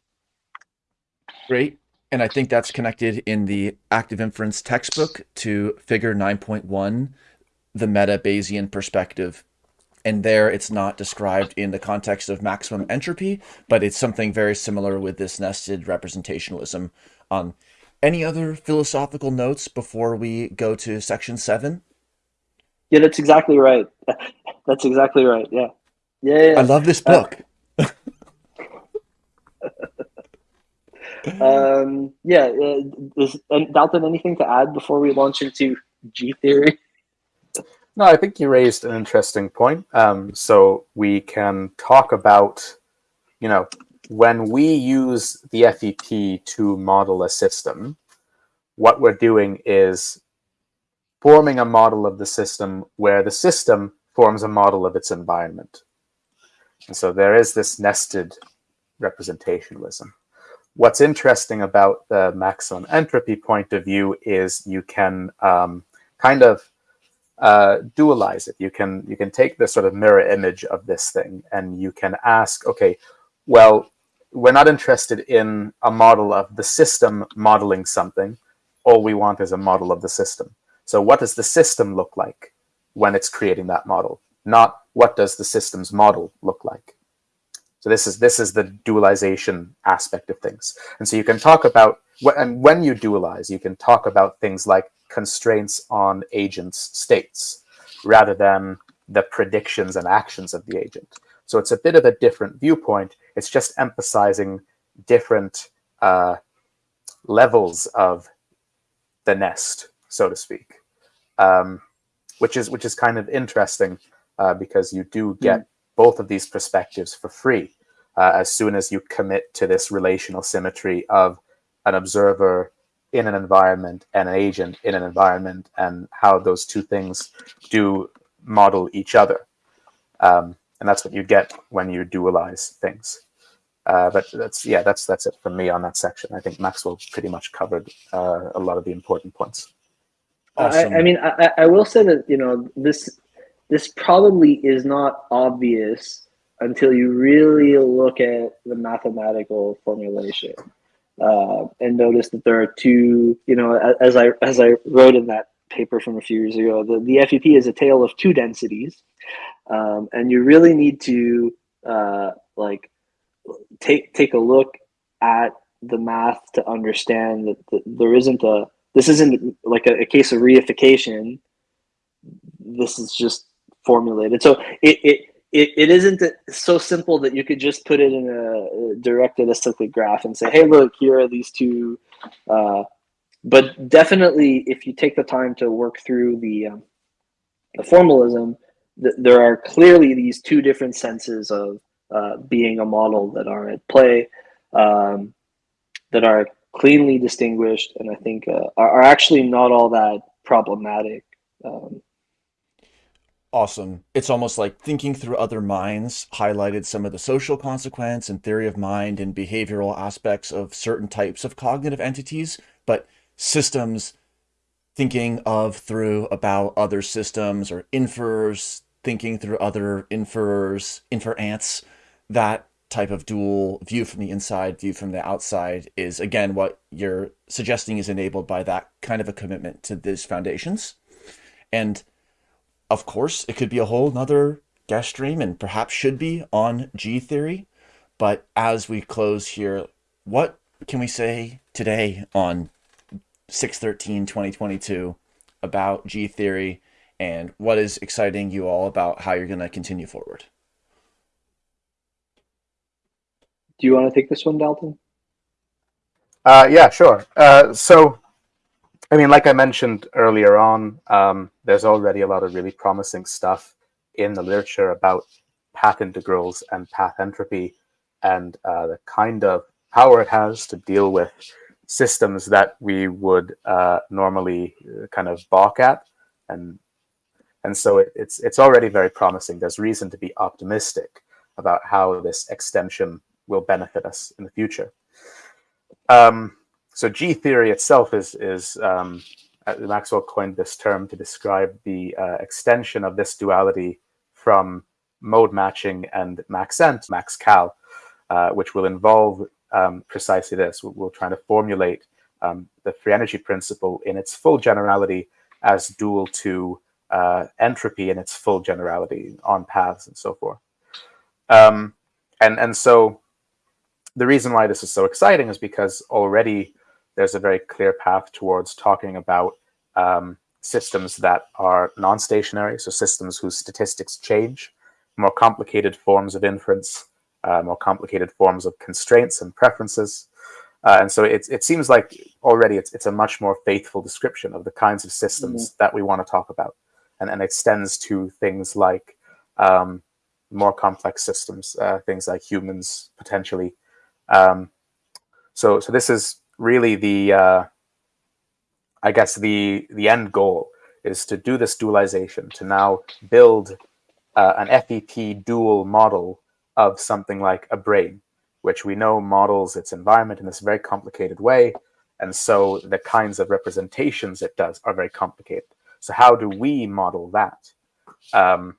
Great. And I think that's connected in the active inference textbook to figure 9.1, the meta Bayesian perspective. And there it's not described in the context of maximum entropy, but it's something very similar with this nested representationalism. Um, any other philosophical notes before we go to section seven? Yeah, that's exactly right. That's exactly right. Yeah. Yeah, yeah. I love this book. Uh, um, yeah. Uh, is, Dalton, anything to add before we launch into G theory? No, I think you raised an interesting point. Um, so we can talk about, you know, when we use the FEP to model a system, what we're doing is forming a model of the system where the system forms a model of its environment. And so there is this nested representationalism. What's interesting about the maximum entropy point of view is you can um, kind of uh, dualize it. You can you can take the sort of mirror image of this thing and you can ask, okay, well, we're not interested in a model of the system modeling something. All we want is a model of the system. So what does the system look like when it's creating that model? Not what does the system's model look like? So this is this is the dualization aspect of things. And so you can talk about and when you dualize, you can talk about things like constraints on agents' states rather than the predictions and actions of the agent. So it's a bit of a different viewpoint. It's just emphasizing different uh, levels of the nest, so to speak, um, which is which is kind of interesting uh, because you do get mm. both of these perspectives for free uh, as soon as you commit to this relational symmetry of an observer in an environment and an agent in an environment and how those two things do model each other. Um, and that's what you get when you dualize things. Uh, but that's yeah, that's that's it from me on that section. I think Maxwell pretty much covered uh, a lot of the important points. Awesome. I, I mean, I, I will say that you know this this probably is not obvious until you really look at the mathematical formulation uh, and notice that there are two, you know, as I as I wrote in that paper from a few years ago, the, the FEP is a tale of two densities, um, and you really need to uh, like take take a look at the math to understand that, there isn't a this isn't like a, a case of reification. This is just formulated. So it, it it, it isn't so simple that you could just put it in a directed acyclic graph and say, hey, look, here are these two. Uh, but definitely, if you take the time to work through the, um, the formalism, th there are clearly these two different senses of uh, being a model that are at play, um, that are cleanly distinguished, and I think uh, are, are actually not all that problematic. Um, awesome. It's almost like thinking through other minds highlighted some of the social consequence and theory of mind and behavioral aspects of certain types of cognitive entities, but systems thinking of through about other systems or inferers thinking through other inferers, infer ants. that type of dual view from the inside, view from the outside is again what you're suggesting is enabled by that kind of a commitment to these foundations. And of course, it could be a whole nother guest stream and perhaps should be on G theory. But as we close here, what can we say today on 613 2022 about G theory and what is exciting you all about how you're going to continue forward? Do you want to take this one, Dalton? Uh, yeah, sure. Uh, so, I mean, like I mentioned earlier on, um, there's already a lot of really promising stuff in the literature about path integrals and path entropy and uh, the kind of power it has to deal with systems that we would uh, normally uh, kind of balk at. And, and so it, it's, it's already very promising. There's reason to be optimistic about how this extension will benefit us in the future. Um, so G theory itself is, is um, uh, Maxwell coined this term to describe the uh, extension of this duality from mode matching and maxent, maxcal, uh, which will involve um, precisely this. We're, we're, trying to formulate um, the free energy principle in its full generality as dual to uh, entropy in its full generality on paths and so forth. Um, and, and so the reason why this is so exciting is because already there's a very clear path towards talking about um, systems that are non-stationary, so systems whose statistics change, more complicated forms of inference, uh, more complicated forms of constraints and preferences. Uh, and so it, it seems like already it's, it's a much more faithful description of the kinds of systems mm -hmm. that we want to talk about and, and extends to things like um, more complex systems, uh, things like humans potentially. Um, so, so this is really the, uh, I guess the, the end goal is to do this dualization, to now build uh, an FEP dual model of something like a brain, which we know models its environment in this very complicated way. And so the kinds of representations it does are very complicated. So how do we model that? Um,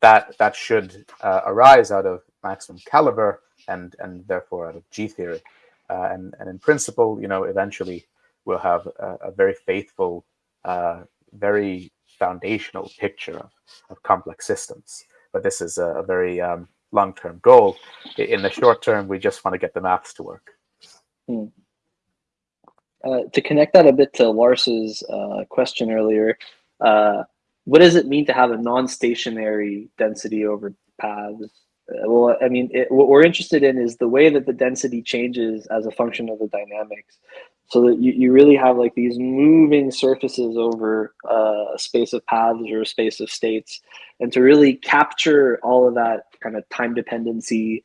that that should uh, arise out of maximum caliber and and therefore out of G theory. Uh, and and in principle, you know, eventually we'll have a, a very faithful, uh, very foundational picture of, of complex systems but this is a, very um, long-term goal. In the short term, we just want to get the maths to work. Hmm. Uh, to connect that a bit to Lars's uh, question earlier, uh, what does it mean to have a non-stationary density over paths? Uh, well, I mean, it, what we're interested in is the way that the density changes as a function of the dynamics. So that you, you really have like these moving surfaces over uh, a space of paths or a space of states. And to really capture all of that kind of time dependency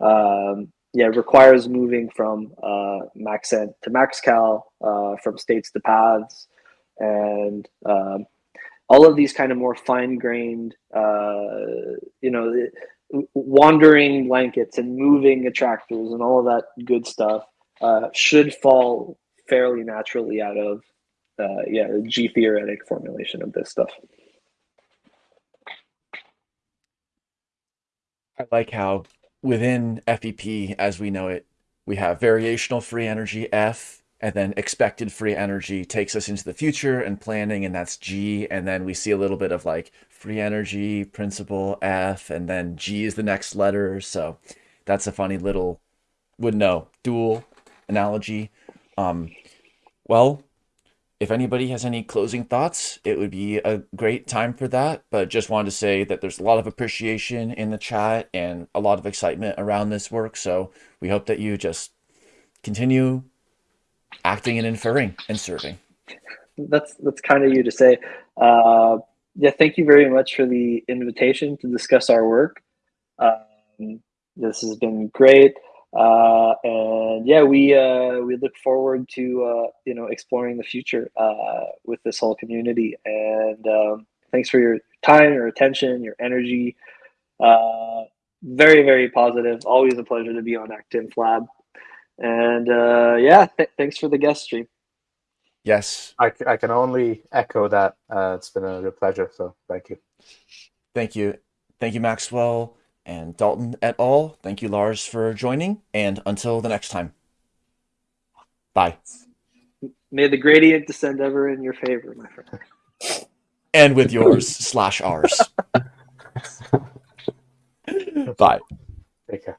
um, yeah requires moving from uh, maxent to maxcal uh, from states to paths. And um, all of these kind of more fine-grained uh, you know wandering blankets and moving attractors and all of that good stuff uh, should fall fairly naturally out of uh, yeah the G theoretic formulation of this stuff. I like how within FEP as we know it, we have variational free energy F, and then expected free energy takes us into the future and planning, and that's G, and then we see a little bit of like free energy principle F, and then G is the next letter. So that's a funny little would know dual analogy. Um, well, if anybody has any closing thoughts, it would be a great time for that. But just wanted to say that there's a lot of appreciation in the chat and a lot of excitement around this work. So we hope that you just continue acting and inferring and serving. That's that's kind of you to say. Uh, yeah, thank you very much for the invitation to discuss our work. Um, this has been great. Uh, and yeah, we uh, we look forward to uh, you know exploring the future uh, with this whole community. And um, thanks for your time, your attention, your energy. Uh, very very positive. Always a pleasure to be on Actinf Lab. And uh, yeah, th thanks for the guest stream. Yes, I, I can only echo that. Uh, it's been a real pleasure. So thank you. Thank you, thank you, Maxwell. and Dalton et al. Thank you, Lars, for joining. And until the next time. Bye. May the gradient descend ever in your favor, my friend. And with yours slash ours. Bye. Take care.